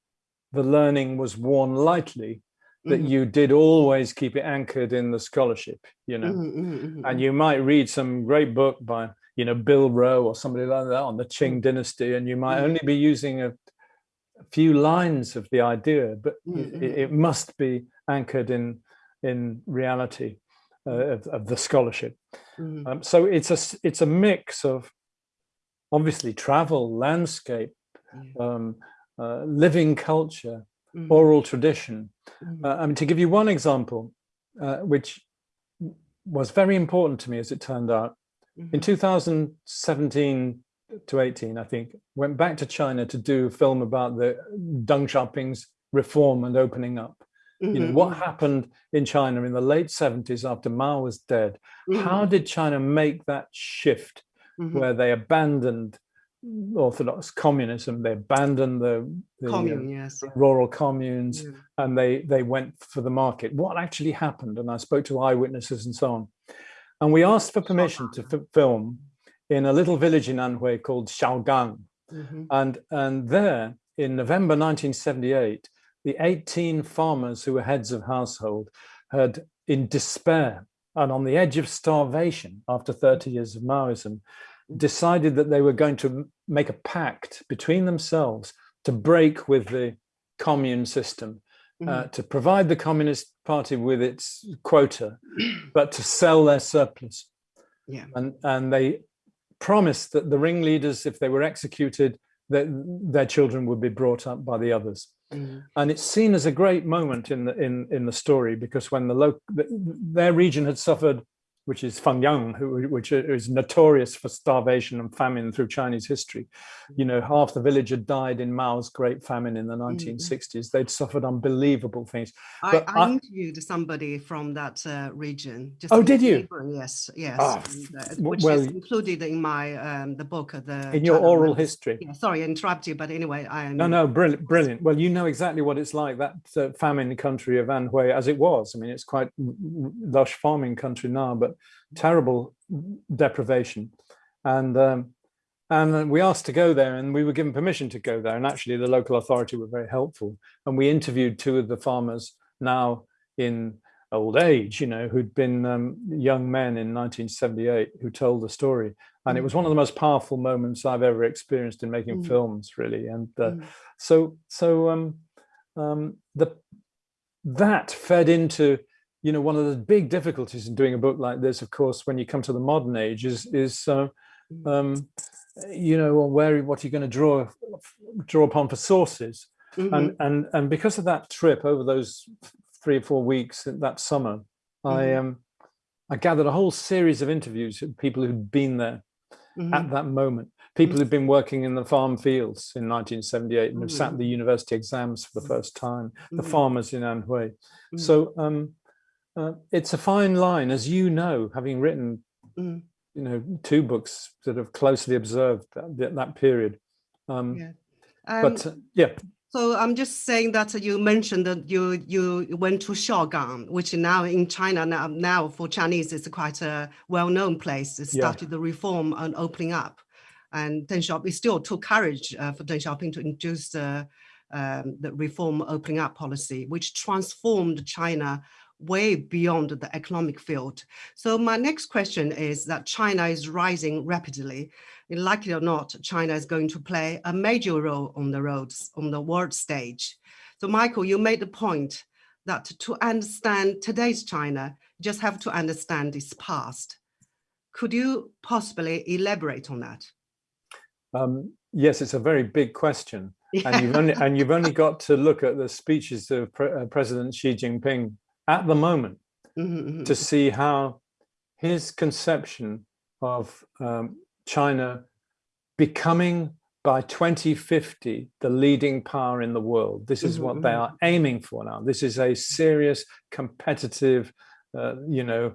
the learning was worn lightly, that Mhm. you did always keep it anchored in the scholarship, you know. Mhm, mhm, and you might read some great book by you know bill rowe or somebody like that on the qing dynasty and you might Mm. only be using a, few lines of the idea but Mm, it, it must be anchored in in reality uh, of, of the scholarship. Mhm. um, so it's a it's a mix of obviously travel landscape um, uh, living culture Mhm. oral tradition Mhm. uh, I mean, to give you one example, uh, which was very important to me as it turned out, in Mhm. 2017 to 18, I think, went back to China to do a film about the Deng Xiaoping's reform and opening up. You know, what mhm, happened in China in the late 70s after Mao was dead? How mhm, did China make that shift mhm. where they abandoned orthodox communism, they abandoned the, the uh, Commune, yes. rural communes, Yeah. and they they went for the market. What actually happened? And I spoke to eyewitnesses and so on. And we asked for permission to film in a little village in Anhui called Xiaogang. Mhm. And, and there, in November 1978, the 18 farmers who were heads of household had, in despair and on the edge of starvation after 30 years of Maoism, decided that they were going to make a pact between themselves to break with the commune system, uh, to provide the Communist Party with its quota, but to sell their surplus. Yeah. And, and they promised that the ringleaders, if they were executed, that their children would be brought up by the others. Mhm. And it's seen as a great moment in the in in the story because when the local their region had suffered, which is Fengyang, who which is notorious for starvation and famine through Chinese history, you know, half the village had died in Mao's Great Famine in the 1960s. They'd suffered unbelievable things. I, I I- interviewed somebody from that uh, region. Oh, did you? neighboring, Yes, yes. Ah, and, uh, which well, is included in my um, the book. uh, The in your China oral Women's- history. Yeah, sorry, I interrupt you, but anyway, I No, no, brilliant, brilliant. Well, you know exactly what it's like, that uh, famine country of Anhui as it was. I mean, it's quite r- r- lush farming country now, but terrible deprivation. And um, and we asked to go there and we were given permission to go there. And actually the local authority were very helpful. And we interviewed two of the farmers now in old age, you know, who'd been um, young men in 1978 who told the story. And it was one of the most powerful moments I've ever experienced in making Mm. films, really. And uh, Mm. so so um, um, the that fed into you know one of the big difficulties in doing a book like this, of course, when you come to the modern age, is is uh, um, you know where what you're going to draw draw upon for sources, Mhm. and and and because of that trip over those three or four weeks that summer, I Mhm. um I gathered a whole series of interviews with people who'd been there Mhm. at that moment. People who'd been working in the farm fields in 1978 and have sat the university exams for the first time, the farmers in Anhui. So um, uh, it's a fine line, as you know, having written, Mhm. you know, two books that have closely observed that, that, period. Um, Yeah. but Um, uh, yeah, So I'm just saying that you mentioned that you you went to Xiaogang, which now in China now, now for Chinese is quite a well-known place. It Yeah. started the reform and opening up, and Deng Xiaoping still took courage uh, for Deng Xiaoping to introduce the um, the reform opening up policy, which transformed China way beyond the economic field. So my next question is that China is rising rapidly. Likely or not, China is going to play a major role on the roads, on the world stage. So Michael, you made the point that to understand today's China, you just have to understand its past. Could you possibly elaborate on that? Um, yes, it's a very big question. Yeah. And, you've only, and you've only got to look at the speeches of Pre uh, President Xi Jinping at the moment mm -hmm. to see how his conception of um, China becoming by 2050 the leading power in the world. This is mm -hmm. what they mm-hmm. are aiming for now. This is a serious competitive, uh, you know,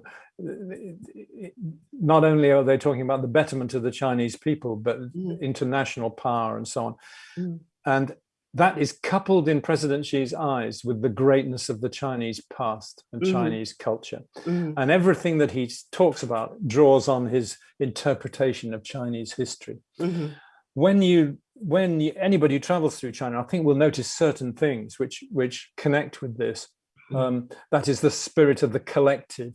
not only are they talking about the betterment of the Chinese people, but mm. international power and so on. Mm. And that is coupled in President Xi's eyes with the greatness of the Chinese past and mm. Chinese culture. Mm. And everything that he talks about draws on his interpretation of Chinese history. -hmm. When you when you, anybody who travels through China, I think will notice certain things which which connect with this. Mm. Um, that is the spirit of the collective,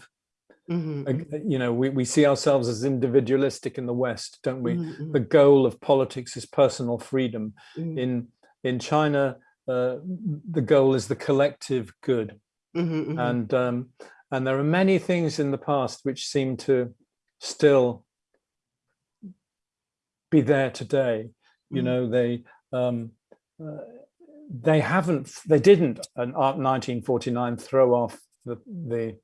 Mm -hmm. You know, we, we see ourselves as individualistic in the West, don't we? Mm -hmm. The goal of politics is personal freedom. Mm. In in China, uh, the goal is the collective good. And um, and there are many things in the past which seem to still be there today. You know, they um, uh, they haven't, they didn't in 1949 throw off the the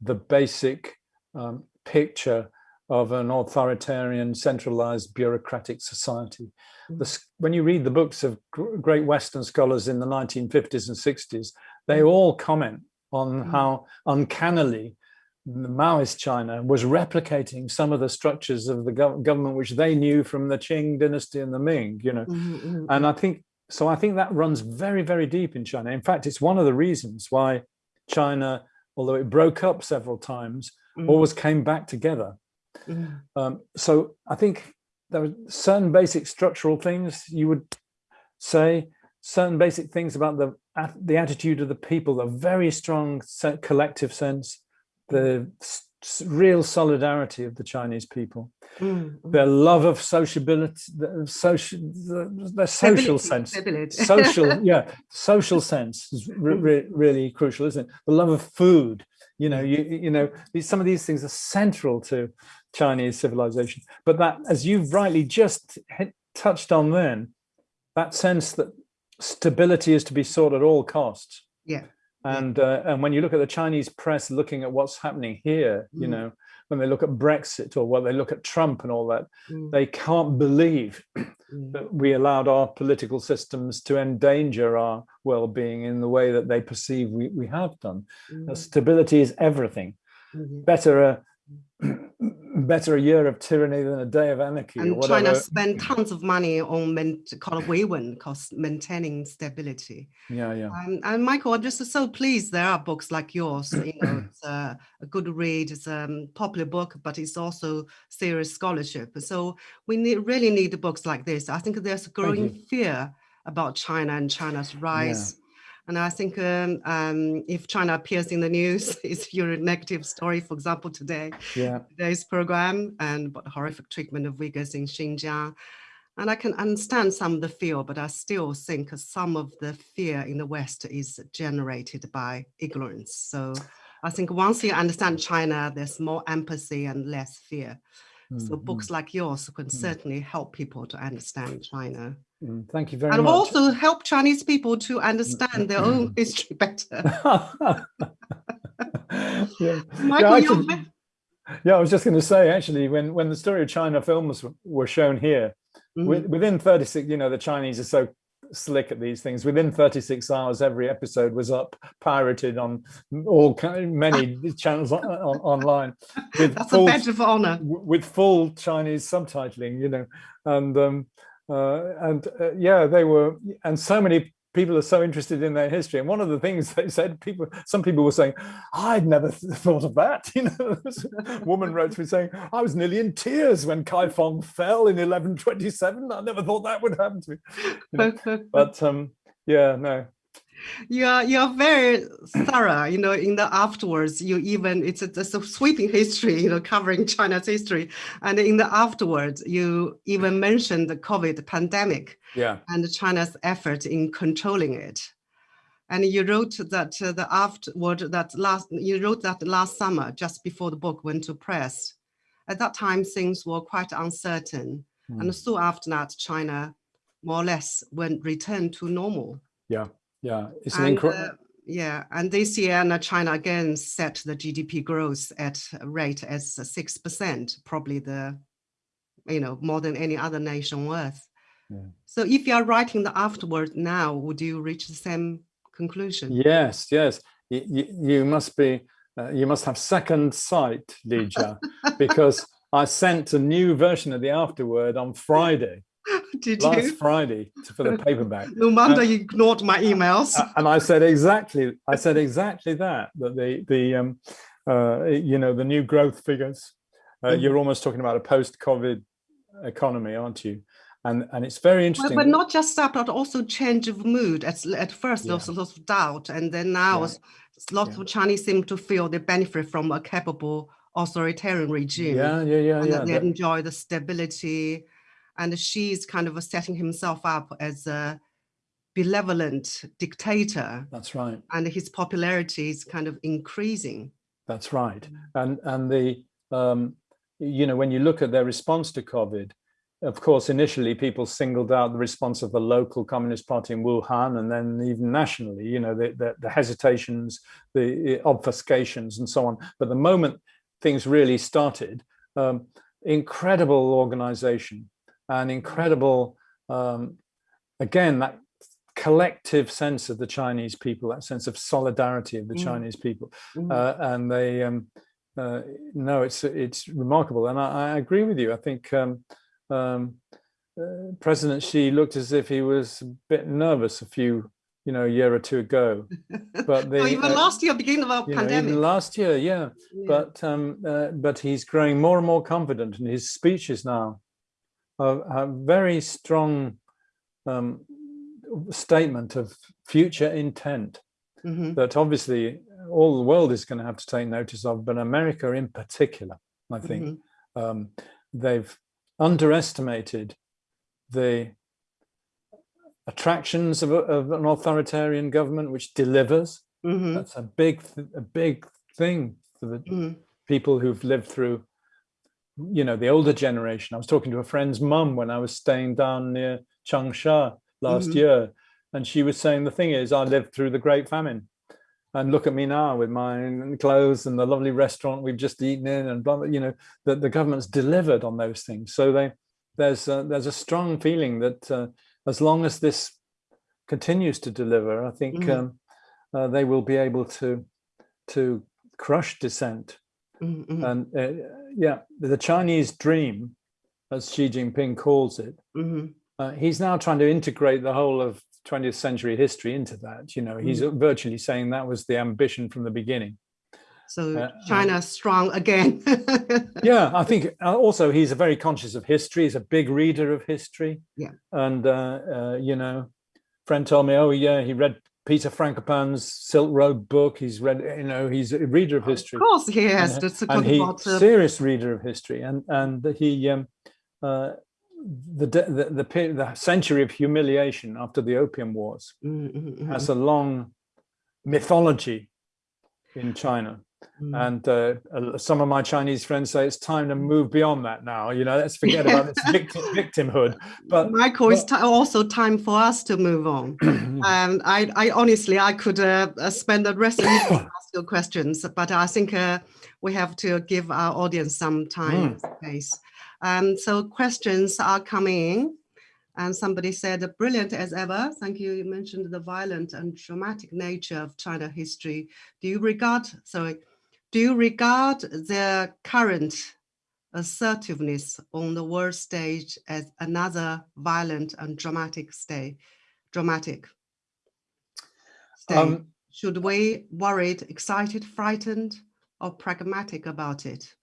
the basic um, picture of an authoritarian, centralized, bureaucratic society. Mm. The, when you read the books of great Western scholars in the 1950s and 60s, they mm. all comment on mm. how uncannily the Maoist China was replicating some of the structures of the gov government which they knew from the Qing dynasty and the Ming, you know. Mm -hmm. And I think, so I think that runs very, very deep in China. In fact, it's one of the reasons why China although it broke up several times, mm. always came back together. Mm. Um, so I think there are certain basic structural things you would say, certain basic things about the the attitude of the people, the very strong collective sense, the real solidarity of the Chinese people, mm, mm. their love of sociability, the social, the, the social sense, social, yeah, social sense is re mm. re really crucial, isn't it? The love of food, you know, you you know, these, some of these things are central to Chinese civilization. But that, as you've rightly just hit, touched on, then that sense that stability is to be sought at all costs. Yeah and uh, and when you look at the Chinese press looking at what's happening here, mm. you know, when they look at Brexit or what they look at Trump and all that, mm. they can't believe mm. that we allowed our political systems to endanger our well-being in the way that they perceive we, we have done. Mm. stability is everything. -hmm. Better a better a year of tyranny than a day of anarchy. And China spent tons of money on called Weiwen, cost maintaining stability. Yeah, yeah. Um, and Michael, I'm just so pleased there are books like yours. You know, it's a, a good read. It's a popular book, but it's also serious scholarship. So we need, really need books like this. I think there's a growing fear about China and China's rise. Yeah and I think um, um, if China appears in the news, it's your negative story, for example, today, yeah. today's program and about the horrific treatment of Uyghurs in Xinjiang. And I can understand some of the fear, but I still think some of the fear in the West is generated by ignorance. So I think once you understand China, there's more empathy and less fear. Mm -hmm. So books like yours can mm -hmm. certainly help people to understand China. Mm, thank you very and much. And also help Chinese people to understand their own history better. yeah. Michael, yeah, actually, yeah, I was just going to say, actually, when, when the story of China films were shown here, mm -hmm. within 36, you know, the Chinese are so slick at these things. Within 36 hours, every episode was up, pirated on all many channels on, on, online. With That's full, a badge of honor. With full Chinese subtitling, you know, and um, uh, and uh, yeah, they were, and so many people are so interested in their history. And one of the things they said, people, some people were saying, I'd never thought of that. You know, this woman wrote to me saying, I was nearly in tears when Kaifeng fell in 1127. I never thought that would happen to me. You know? but um, yeah, no. You're you're very thorough you know in the afterwards you even it's a, it's a sweeping history you know covering china's history. And in the afterwards you even mentioned the covid pandemic yeah. and china's effort in controlling it. And you wrote that uh, the afterward that last you wrote that last summer just before the book went to press. At that time things were quite uncertain. Hmm. and soon after that china more or less went returned to normal. Yeah yeah it's an incredible uh, yeah, and this year, China again set the GDP growth at a rate as six percent, probably the, you know, more than any other nation on earth. Yeah. So, if you are writing the afterward now, would you reach the same conclusion? yes yes you, you, you must be uh, you must have second sight Li Jia, because I sent a new version of the afterword on Friday Did last you? Friday for the paperback No wonder Uh, you ignored my emails. And I said exactly, I said exactly that, that the, the um, uh, you know, the new growth figures, uh, Mhm. you're almost talking about a post-COVID economy, aren't you? And, and it's very interesting. but not just that, but also change of mood. At, at first, there was a lot of doubt, and then now Yeah. lots of Chinese seem to feel they benefit from a capable authoritarian regime. yeah, yeah, yeah, and yeah. they enjoy the stability. And Xi's kind of setting himself up as a benevolent dictator, that's right. and his popularity is kind of increasing. That's right. And and the um, you know when you look at their response to COVID, of course, initially people singled out the response of the local Communist Party in Wuhan, and then even nationally, you know, the the, the hesitations, the obfuscations, and so on. But the moment things really started, um, incredible organization and incredible, um, again, that collective sense of the Chinese people, that sense of solidarity of the Mm. Chinese people Mhm. uh, and they um, uh, no it's it's remarkable and I, I agree with you I think um, um, uh, President Xi looked as if he was a bit nervous a few you know a year or two ago but the, Oh, even uh, last year, beginning of our you know, even pandemic. last year yeah, Yeah. but um, uh, but he's growing more and more confident and his speeches now are, are very strong um, statement of future intent Mhm. that obviously all the world is going to have to take notice of, but America in particular, I think, Mhm. um, they've underestimated the attractions of, a, of an authoritarian government which delivers. Mhm. That's a big, a big thing for the Mhm. people who've lived through, you know, the older generation. I was talking to a friend's mum when I was staying down near Changsha last Mhm. year, and she was saying the thing is, I lived through the Great Famine, and look at me now with my clothes and the lovely restaurant we've just eaten in, and blah, blah, you know, that the government's delivered on those things. So they there's a, there's a strong feeling that uh, as long as this continues to deliver, I think Mhm. um, uh, they will be able to to crush dissent. Mhm, And uh, yeah, the Chinese dream, as Xi Jinping calls it, mhm. uh, he's now trying to integrate the whole of 20th century history into that. You know, he's Mm. virtually saying that was the ambition from the beginning. So Uh, China strong again. Yeah, I think uh, also he's a very conscious of history. He's a big reader of history. Yeah. And, uh, uh, you know, friend told me, oh, yeah, he read Peter Frankopan's Silk Road book. He's read, you know, he's a reader of history. Of course, he has. and, That's the and he uh, serious reader of history and and he um uh the the the, the century of humiliation after the opium wars mm, mm, mm, has a long mythology in china mm. and uh, some of my chinese friends say it's time to move beyond that now you know let's forget about this victim, victimhood but Michael, it's ti- also time for us to move on. and I, I honestly, I could uh, uh, spend the rest of the evening ask you questions, but I think uh, we have to give our audience some time and space. Um, so questions are coming in. And somebody said, brilliant as ever. Thank you. You mentioned the violent and dramatic nature of China history. Do you regard, sorry, do you regard their current assertiveness on the world stage as another violent and dramatic stay, dramatic state? Um, Should we worried, excited, frightened, or pragmatic about it?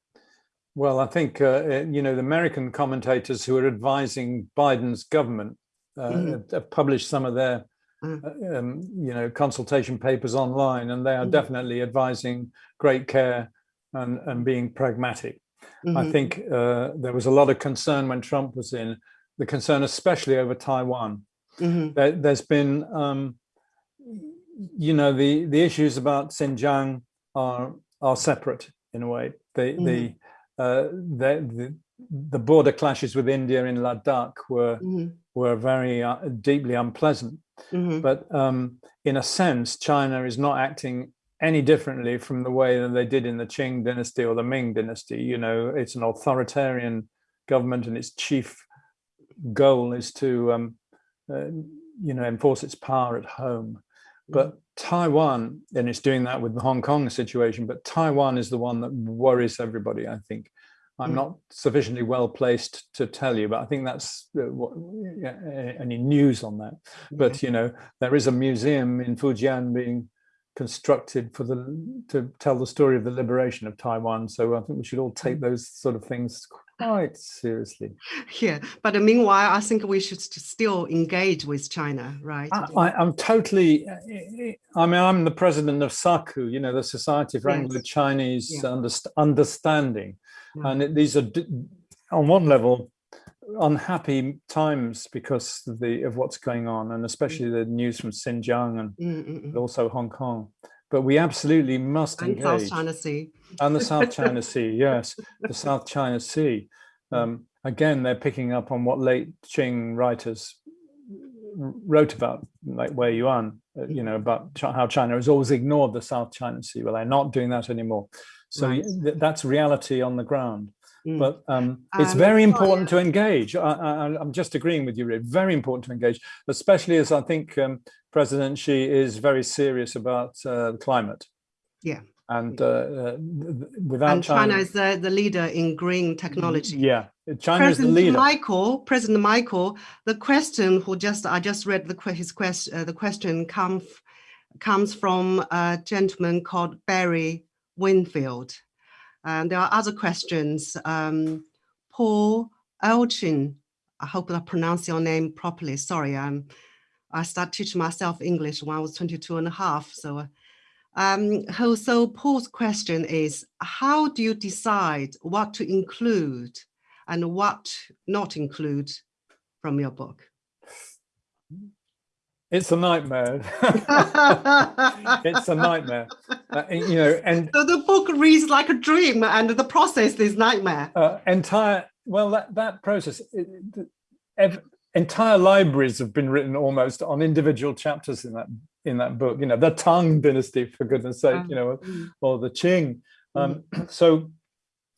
Well, I think, uh, uh, you know, the American commentators who are advising Biden's government uh, have- have published some of their Mm. um, you know, consultation papers online, and they are Mhm. definitely advising great care and, and being pragmatic. I Mhm. think uh, there was a lot of concern when Trump was in, the concern especially over Taiwan. Mhm. There, there's been, um, you know, the, the issues about Xinjiang are, are separate in a way. The, the, uh, the, the, the border clashes with India in Ladakh were, Mhm. were very uh, deeply unpleasant. Mhm. But um, in a sense, China is not acting any differently from the way that they did in the Qing dynasty or the Ming dynasty. You know, it's an authoritarian government and its chief goal is to, um, uh, you know, enforce its power at home. But Taiwan, and it's doing that with the Hong Kong situation, but Taiwan is the one that worries everybody, I think. I'm Mm. not sufficiently well placed to tell you, but I think that's uh, what, yeah, any news on that. But you know, there is a museum in Fujian being constructed for the to tell the story of the liberation of Taiwan. So I think we should all take those sort of things quite seriously. Yeah, but meanwhile, I think we should still engage with China, right? I, I'm totally. I mean, I'm the president of SACU, you know, the Society for Yes. Anglo-Chinese Yeah. Underst- Understanding. And it, these are, on one level, unhappy times because of the of what's going on, and especially the news from Xinjiang and Mm, mm, mm. also Hong Kong. But we absolutely must And engage South China Sea. and the South China Sea, yes, the South China Sea. Um, again, they're picking up on what late Qing writers wrote about, like Wei Yuan, uh, you know, about how China has always ignored the South China Sea. Well, they're not doing that anymore. So Right. th- that's reality on the ground. Mm. But um, it's Um, very sorry, important to engage. I, I, I'm just agreeing with you, Rid. Very important to engage, especially as I think um, President Xi is very serious about uh, climate. Yeah. And uh, uh, th- th- without and China is the, the leader in green technology. yeah, China is the President leader. Michael, President Michael, the question who just I just read the his question. Uh, the question comes comes from a gentleman called Barry Winfield, and there are other questions. Um, Paul Elchin, I hope I pronounce your name properly. Sorry, I'm I started teaching myself English when I was 22 and a half. So, um, so- so Paul's question is, how do you decide what to include and what not include from your book? It's a nightmare. it's a nightmare. Uh, you know, and So the book reads like a dream and the process is nightmare. uh, entire well that that process it, it- entire libraries have been written almost on individual chapters in that in that book you know the tang dynasty for goodness sake you know Mm. or the qing um, so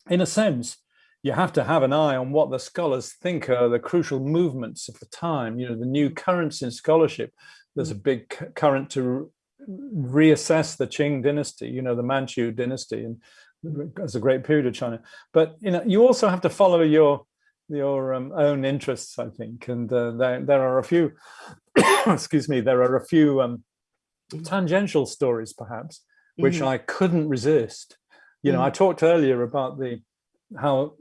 in a sense you have to have an eye on what the scholars think are the crucial movements of the time. You know the new currents in scholarship there's a big current to reassess the qing dynasty you know the manchu dynasty and as a great period of china. But you know you also have to follow your your um, own interests i think. And uh, there, there are a few excuse me there are a few um, tangential stories perhaps which Mhm. i couldn't resist. You know i talked earlier about the how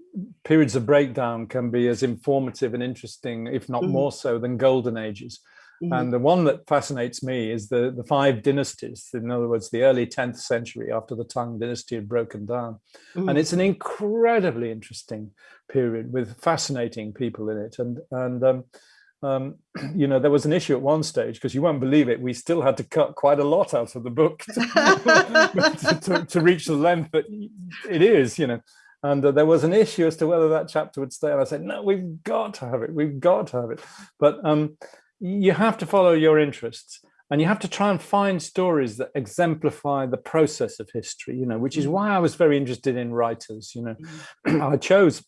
periods of breakdown can be as informative and interesting if not Mhm. more so than golden ages Mhm. and the one that fascinates me is the the five dynasties in other words the early 10th century after the tang dynasty had broken down Mhm. and it's an incredibly interesting period with fascinating people in it and and um, um, you know there was an issue at one stage because you won't believe it we still had to cut quite a lot out of the book to, to, to reach the length that it is you know and uh, there was an issue as to whether that chapter would stay. And i said no we've got to have it. We've got to have it. But um you have to follow your interests and you have to try and find stories that exemplify the process of history you know which is why i was very interested in writers you know. I chose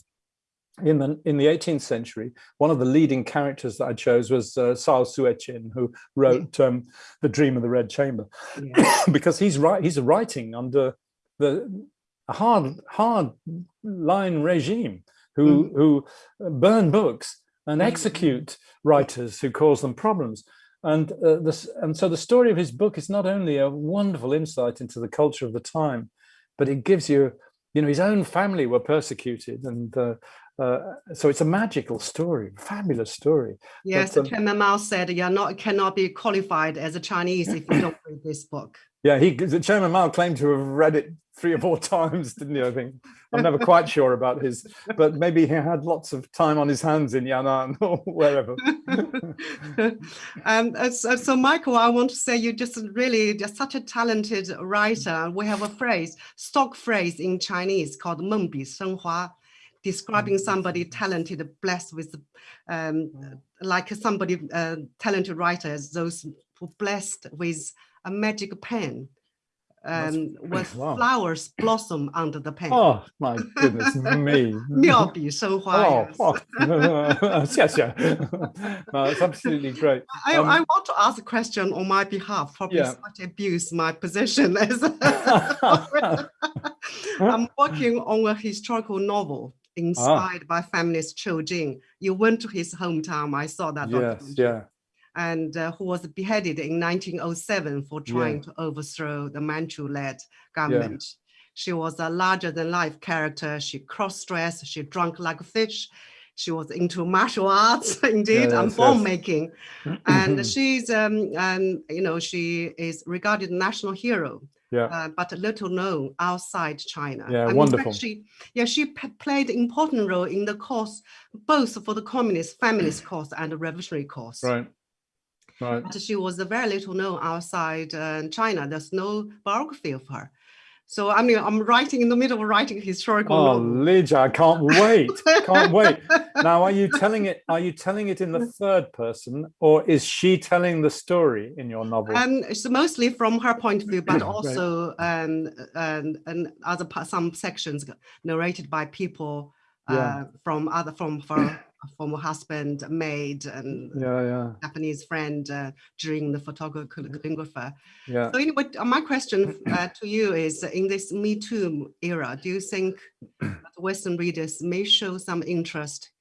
in the in the 18th century one of the leading characters that i chose was uh, Cao Xueqin who wrote um, the dream of the red chamber. Because he's right he's writing under the hard hard line regime who who burn books and execute writers who cause them problems and uh, this and so the story of his book is not only a wonderful insight into the culture of the time but it gives you you know his own family were persecuted and uh, uh, so it's a magical story, fabulous story. Yes, but, um, Chairman Mao said you're not cannot be qualified as a Chinese if you don't read this book. Yeah, he Chairman Mao claimed to have read it three or four times, didn't he? I think I'm never quite sure about his, but maybe he had lots of time on his hands in Yan'an or wherever. um, uh, so, so, Michael, I want to say you just really just such a talented writer. We have a phrase, stock phrase in Chinese called "meng bi hua." describing mm. somebody talented, blessed with, um, like somebody uh, talented writers, those who blessed with a magic pen um, with wow. flowers blossom under the pen. Oh my goodness me! 妙笔生花. Oh, oh. it's absolutely great. I, um, I want to ask a question on my behalf. Probably yeah. such abuse my position as. I'm working on a historical novel ah. inspired ah. by feminist Qiu Jin. You went to his hometown. I saw that. Yes, yeah. And uh, who was beheaded in 1907 for trying yeah. to overthrow the Manchu-led government. Yeah. She was a larger-than-life character. She cross-dressed. She drank like a fish. She was into martial arts, indeed, yes, and bomb making. and she's, um, um, you know, she is regarded national hero yeah. Uh, but little known outside China. Yeah, I wonderful. Mean, she, yeah, she played an important role in the cause, both for the communist, feminist cause and the revolutionary cause. Right. Right. But she was very little known outside uh, China. There's no biography of her. So I mean, I'm writing in the middle of writing historical. Oh, Lydia, I can't wait! can't wait. Now, are you telling it? Are you telling it in the third person, or is she telling the story in your novel? Um, it's mostly from her point of view, but also right. um, and and other some sections narrated by people uh, yeah. from other from from former husband, maid, and yeah, yeah. Japanese friend uh, during the photographer. Yeah. So anyway, uh, my question uh, to you is, in this Me Too era, do you think Western readers may show some interest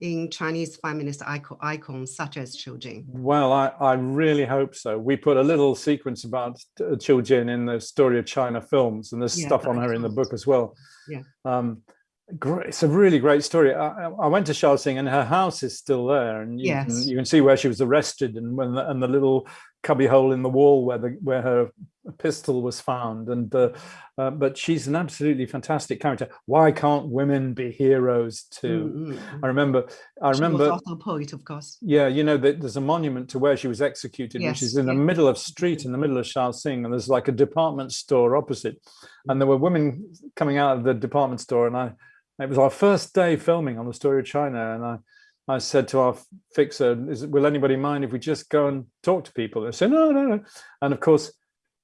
in Chinese feminist icon, icons such as Qiu Jin? Well, I, I really hope so. We put a little sequence about uh, Qiu Jin in the Story of China films, and there's yeah, stuff on her in the book as well. Yeah. Um, great it's a really great story I, I, went to Shaoxing and her house is still there and you, yes. can, you can see where she was arrested and when the, and the little cubby hole in the wall where the where her pistol was found and uh, uh, but she's an absolutely fantastic character why can't women be heroes too mm -hmm. i remember i she remember also a poet of course yeah you know that there's a monument to where she was executed yes. which is in the middle of street in the middle of Shaoxing and there's like a department store opposite and there were women coming out of the department store and i it was our first day filming on the story of China, and I, I said to our fixer, Is, "Will anybody mind if we just go and talk to people?" They said, "No, no, no." And of course,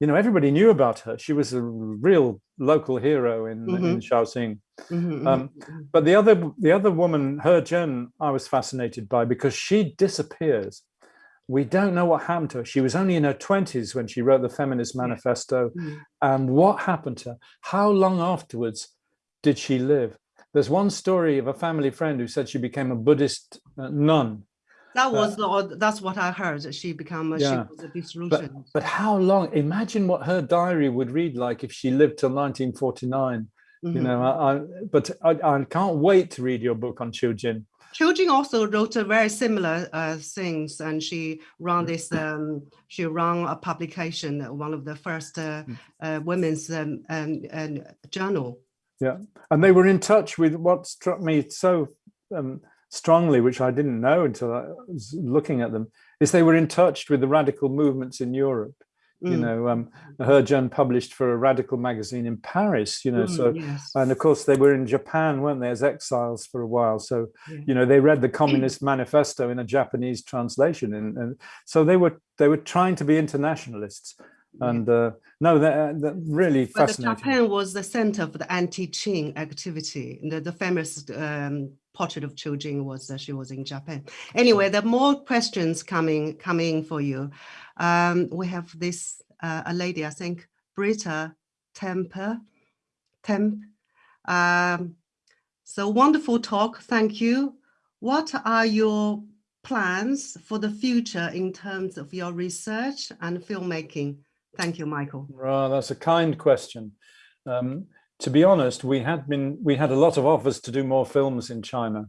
you know, everybody knew about her. She was a real local hero in, mm -hmm. in Shaoxing. Mm -hmm. um, but the other, the other woman, He Zhen, I was fascinated by because she disappears. We don't know what happened to her. She was only in her 20s when she wrote the Feminist Manifesto. Mm -hmm. And what happened to her? How long afterwards did she live? There's one story of a family friend who said she became a Buddhist uh, nun. That was uh, the, that's what I heard. that She became a, yeah. she was a dissolution. But, but how long? Imagine what her diary would read like if she lived till 1949. Mm -hmm. You know, mm-hmm. I, I but I, I, can't wait to read your book on. Qiu Jin also wrote a very similar uh, things, and she ran this. Um, she ran a publication, one of the first uh, mm. uh, women's um, um, journal yeah, and they were in touch with what struck me so um, strongly, which I didn't know until I was looking at them, is they were in touch with the radical movements in Europe. Mm. You know, um, He Zhen published for a radical magazine in Paris, you know, mm, so, yes. and of course they were in Japan, weren't they, as exiles for a while. So, yeah. you know, they read the Communist Manifesto in a Japanese translation. And, and so they were, they were trying to be internationalists and uh, no that, that really but fascinating japan was the center for the anti-qing activity the, the famous um, portrait of Qiu Jin was that she was in Japan. Anyway, there are more questions coming coming for you. Um, we have this uh, a lady, I think, Britta Temper, Temp. Um, so wonderful talk. Thank you. What are your plans for the future in terms of your research and filmmaking? Thank you, Michael. Right, that's a kind question. Um, to be honest, we had been we had a lot of offers to do more films in China,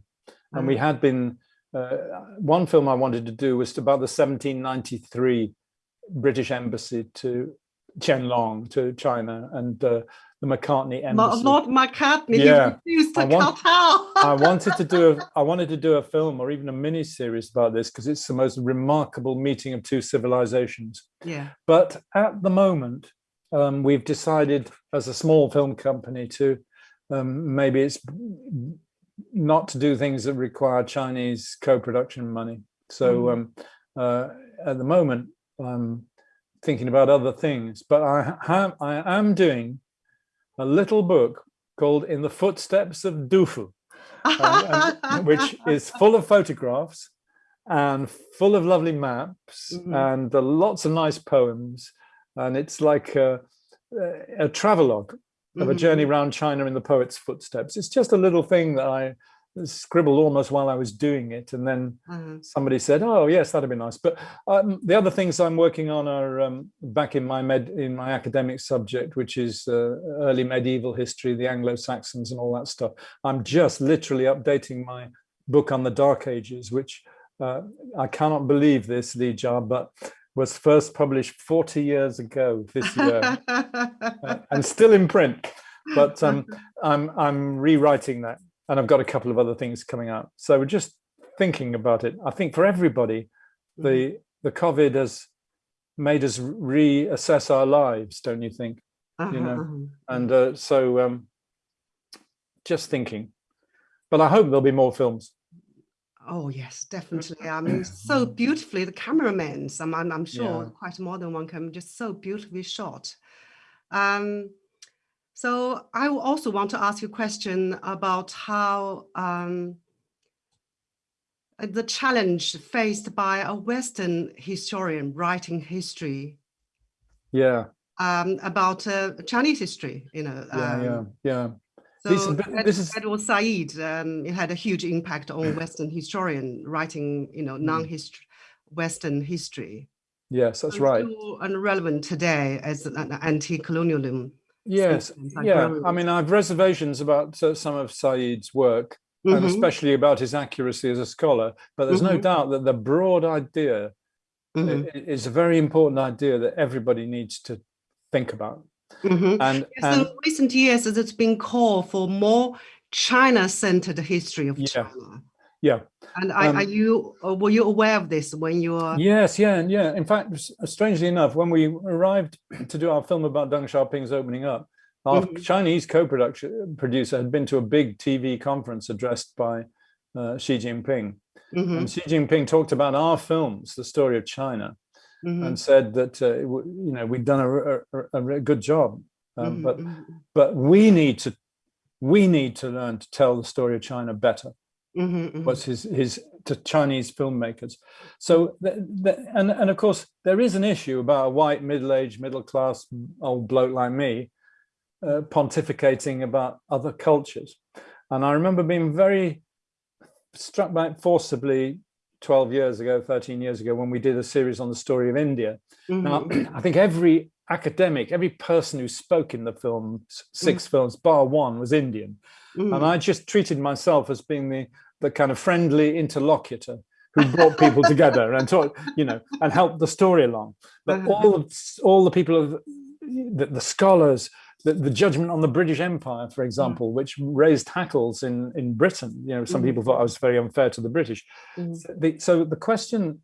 and we Mm. had been. Uh, one film I wanted to do was about the 1793 British embassy to Qianlong to China and uh, the Macartney embassy. Lord Macartney, Yeah, he refused I to want- kowtow. I wanted to do a I wanted to do a film or even a mini series about this because it's the most remarkable meeting of two civilizations. yeah. But at the moment, um, we've decided as a small film company to um, maybe it's not to do things that require Chinese co-production money. So Mhm. um, uh, at the moment, I'm thinking about other things. But I have I am doing a little book called "In the Footsteps of Dufu," um, and- which is full of photographs and full of lovely maps Mhm. and uh, lots of nice poems. And it's like a, a travelogue of a Mhm. journey around China in the poet's footsteps. It's just a little thing that I scribbled almost while I was doing it. And then Uh-huh. somebody said, oh, yes, that'd be nice. But um, the other things I'm working on are um, back in my med in my academic subject, which is uh, early medieval history, the Anglo-Saxons and all that stuff. I'm just literally updating my book on the Dark Ages, which uh, I cannot believe this, Li Jia, but was first published 40 years ago this year uh, and still in print. But um, I'm I'm rewriting that, and I've got a couple of other things coming up. So we're just thinking about it. I think for everybody, the the COVID has made us reassess our lives, don't you think? You know, Uh-huh. and uh, so um, just thinking. But I hope there'll be more films. Oh yes, definitely. I mean, so beautifully the cameramen. I'm, I'm, I'm sure Yeah. quite more than one camera, just so beautifully shot. Um, so I also want to ask you a question about how um, uh, the challenge faced by a Western historian writing history Yeah, um, about uh, Chinese history. You know, yeah, um, yeah, yeah. So This Ed- this is- Edward Said um, it had a huge impact on Western historian writing, you Mm. know, non-history, Western history. Yes, that's and right. Still relevant today as an anti-colonialism. Yes, yeah. I mean, I've reservations about uh, some of Said's work, and Mhm. especially about his accuracy as a scholar. But there's no Mhm. doubt that the broad idea i- Mhm. is a very important idea that everybody needs to think about. Mhm. And Yes, and in recent years, it's been called for more China-centered history of Yeah. China. Yeah, And are, are Um, you uh, were you aware of this when you were? Yes, yeah, and yeah. In fact, strangely enough, when we arrived to do our film about Deng Xiaoping's opening up, our Mhm. Chinese co-production producer had been to a big TV conference addressed by uh, Xi Jinping, Mhm, and Xi Jinping talked about our films, the story of China, mhm, and said that uh, you know we'd done a, a, a- good job, um, mhm, but mhm, but we need to we need to learn to tell the story of China better mhm, mhm. was his his to Chinese filmmakers. So th th and and of course there is an issue about a white middle-aged middle class old bloke like me uh, pontificating about other cultures. And I remember being very struck by it forcibly 12 years ago, 13 years ago, when we did a series on the story of India. Now, Mhm. I think every academic, every person who spoke in the film, six films, bar one, was Indian. Mhm. And I just treated myself as being the, the kind of friendly interlocutor who brought people together and taught, you know, and helped the story along. But Uh-huh. all of, all the people of the, the scholars, the, the judgment on the British Empire, for example, which raised hackles in, in Britain. You know, some Mhm. people thought I was very unfair to the British. Mhm. So the, so the question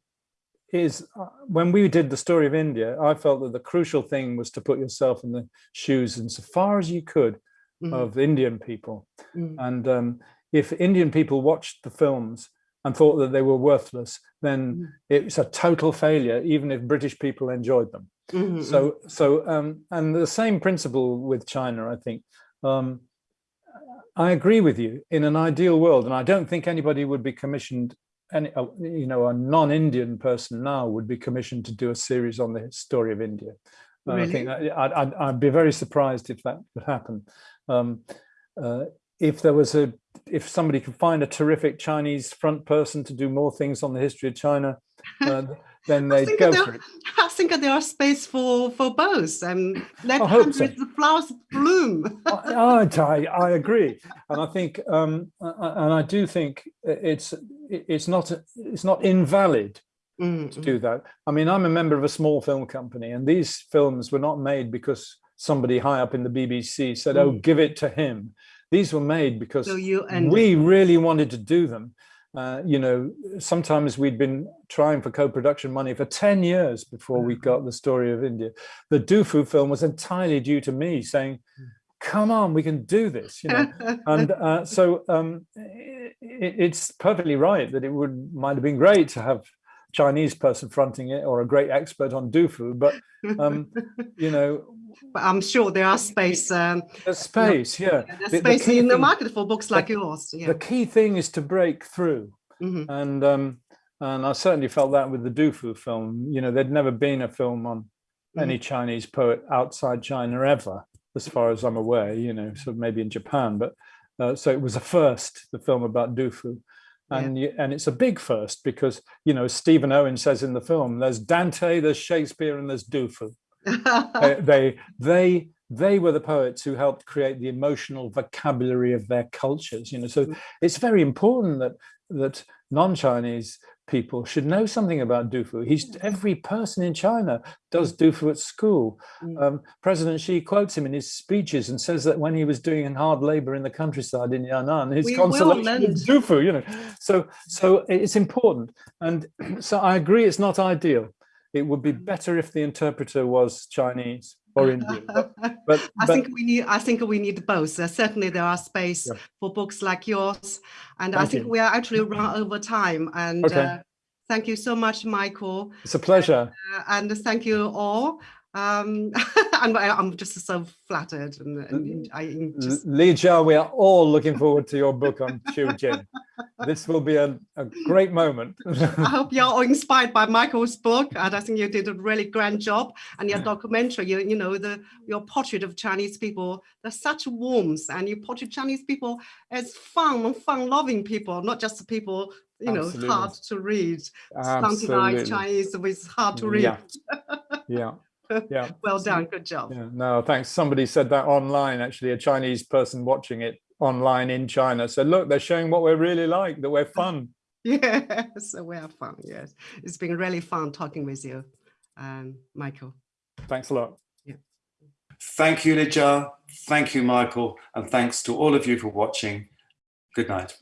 is, uh, when we did the story of India, I felt that the crucial thing was to put yourself in the shoes, and so far as you could, Mhm. of Indian people. Mhm. And um, if Indian people watched the films and thought that they were worthless, then Mm. it's a total failure, even if British people enjoyed them. Mhm, So, so, um, and the same principle with China, I think. Um, I agree with you. In an ideal world, and I don't think anybody would be commissioned. Any, uh, you know, a non-Indian person now would be commissioned to do a series on the story of India. Uh, I think Really? I'd, I'd, I'd be very surprised if that would happen. Um, uh, if there was a, if somebody could find a terrific Chinese front person to do more things on the history of China, uh, then they'd go for it. I think there are space for for both, and let I hope so. hundreds of flowers bloom. I, I, I agree, and I think, um, and I do think it's it's not it's not invalid to do that. I mean, I'm a member of a small film company, and these films were not made because somebody high up in the BBC said, "Oh, give it to him." These were made because So we really wanted to do them. Uh, you know, sometimes we'd been trying for co-production money for 10 years before we got the story of India. The Dufu film was entirely due to me saying, come on, we can do this, you know. and uh, so um, i it's perfectly right that it would might have been great to have Chinese person fronting it or a great expert on Dufu, but um, you know, but I'm sure there are space. Um, there's space, yeah. there's The- the space key in the market for books like yours. Yeah. the key thing is to break through Mhm. and um and i certainly felt that with the dufu film you know there'd never been a film on any chinese poet outside china ever as far as i'm aware you know so maybe in japan but uh, so it was a first the film about dufu and you, and it's a big first because you know stephen owen says in the film there's dante there's shakespeare and there's dufu they, they they they were the poets who helped create the emotional vocabulary of their cultures you know. So mm. it's very important that that non-chinese people should know something about dufu. He's every person in china does dufu at school. Um, president xi quotes him in his speeches and says that when he was doing hard labor in the countryside in yan'an his We consolation was dufu you know. So so it's important. And so i agree it's not ideal it would be better if the interpreter was Chinese or Indian. But, but, I think we need. I think we need both. Uh, certainly, there are space Yeah. for books like yours, and I think you. we are actually run over time. And Okay. uh, thank you so much, Michael, it's a pleasure. uh, and thank you all. Um, and I- I'm just so flattered, and, and I just Li Jia, we are all looking forward to your book on Qiu Jin. This will be a, a great moment. I hope you're all inspired by Michael's book, and I think you did a really grand job. And your documentary, you, you know, the your portrait of Chinese people, there's such warmth, and you portray Chinese people as fun, fun-loving people, not just people, you know, Absolutely. hard to read, Absolutely. Chinese with hard to read. Yeah. Yeah. Yeah. Well done, good job. Yeah, no, thanks. Somebody said that online, actually, a Chinese person watching it online in China said, look, they're showing what we're really like, that we're fun. Yes, we are fun. Yes, it's been really fun talking with you, um, Michael. Thanks a lot. Thank you, Li Jia. Thank you, Michael. And thanks to all of you for watching. Good night.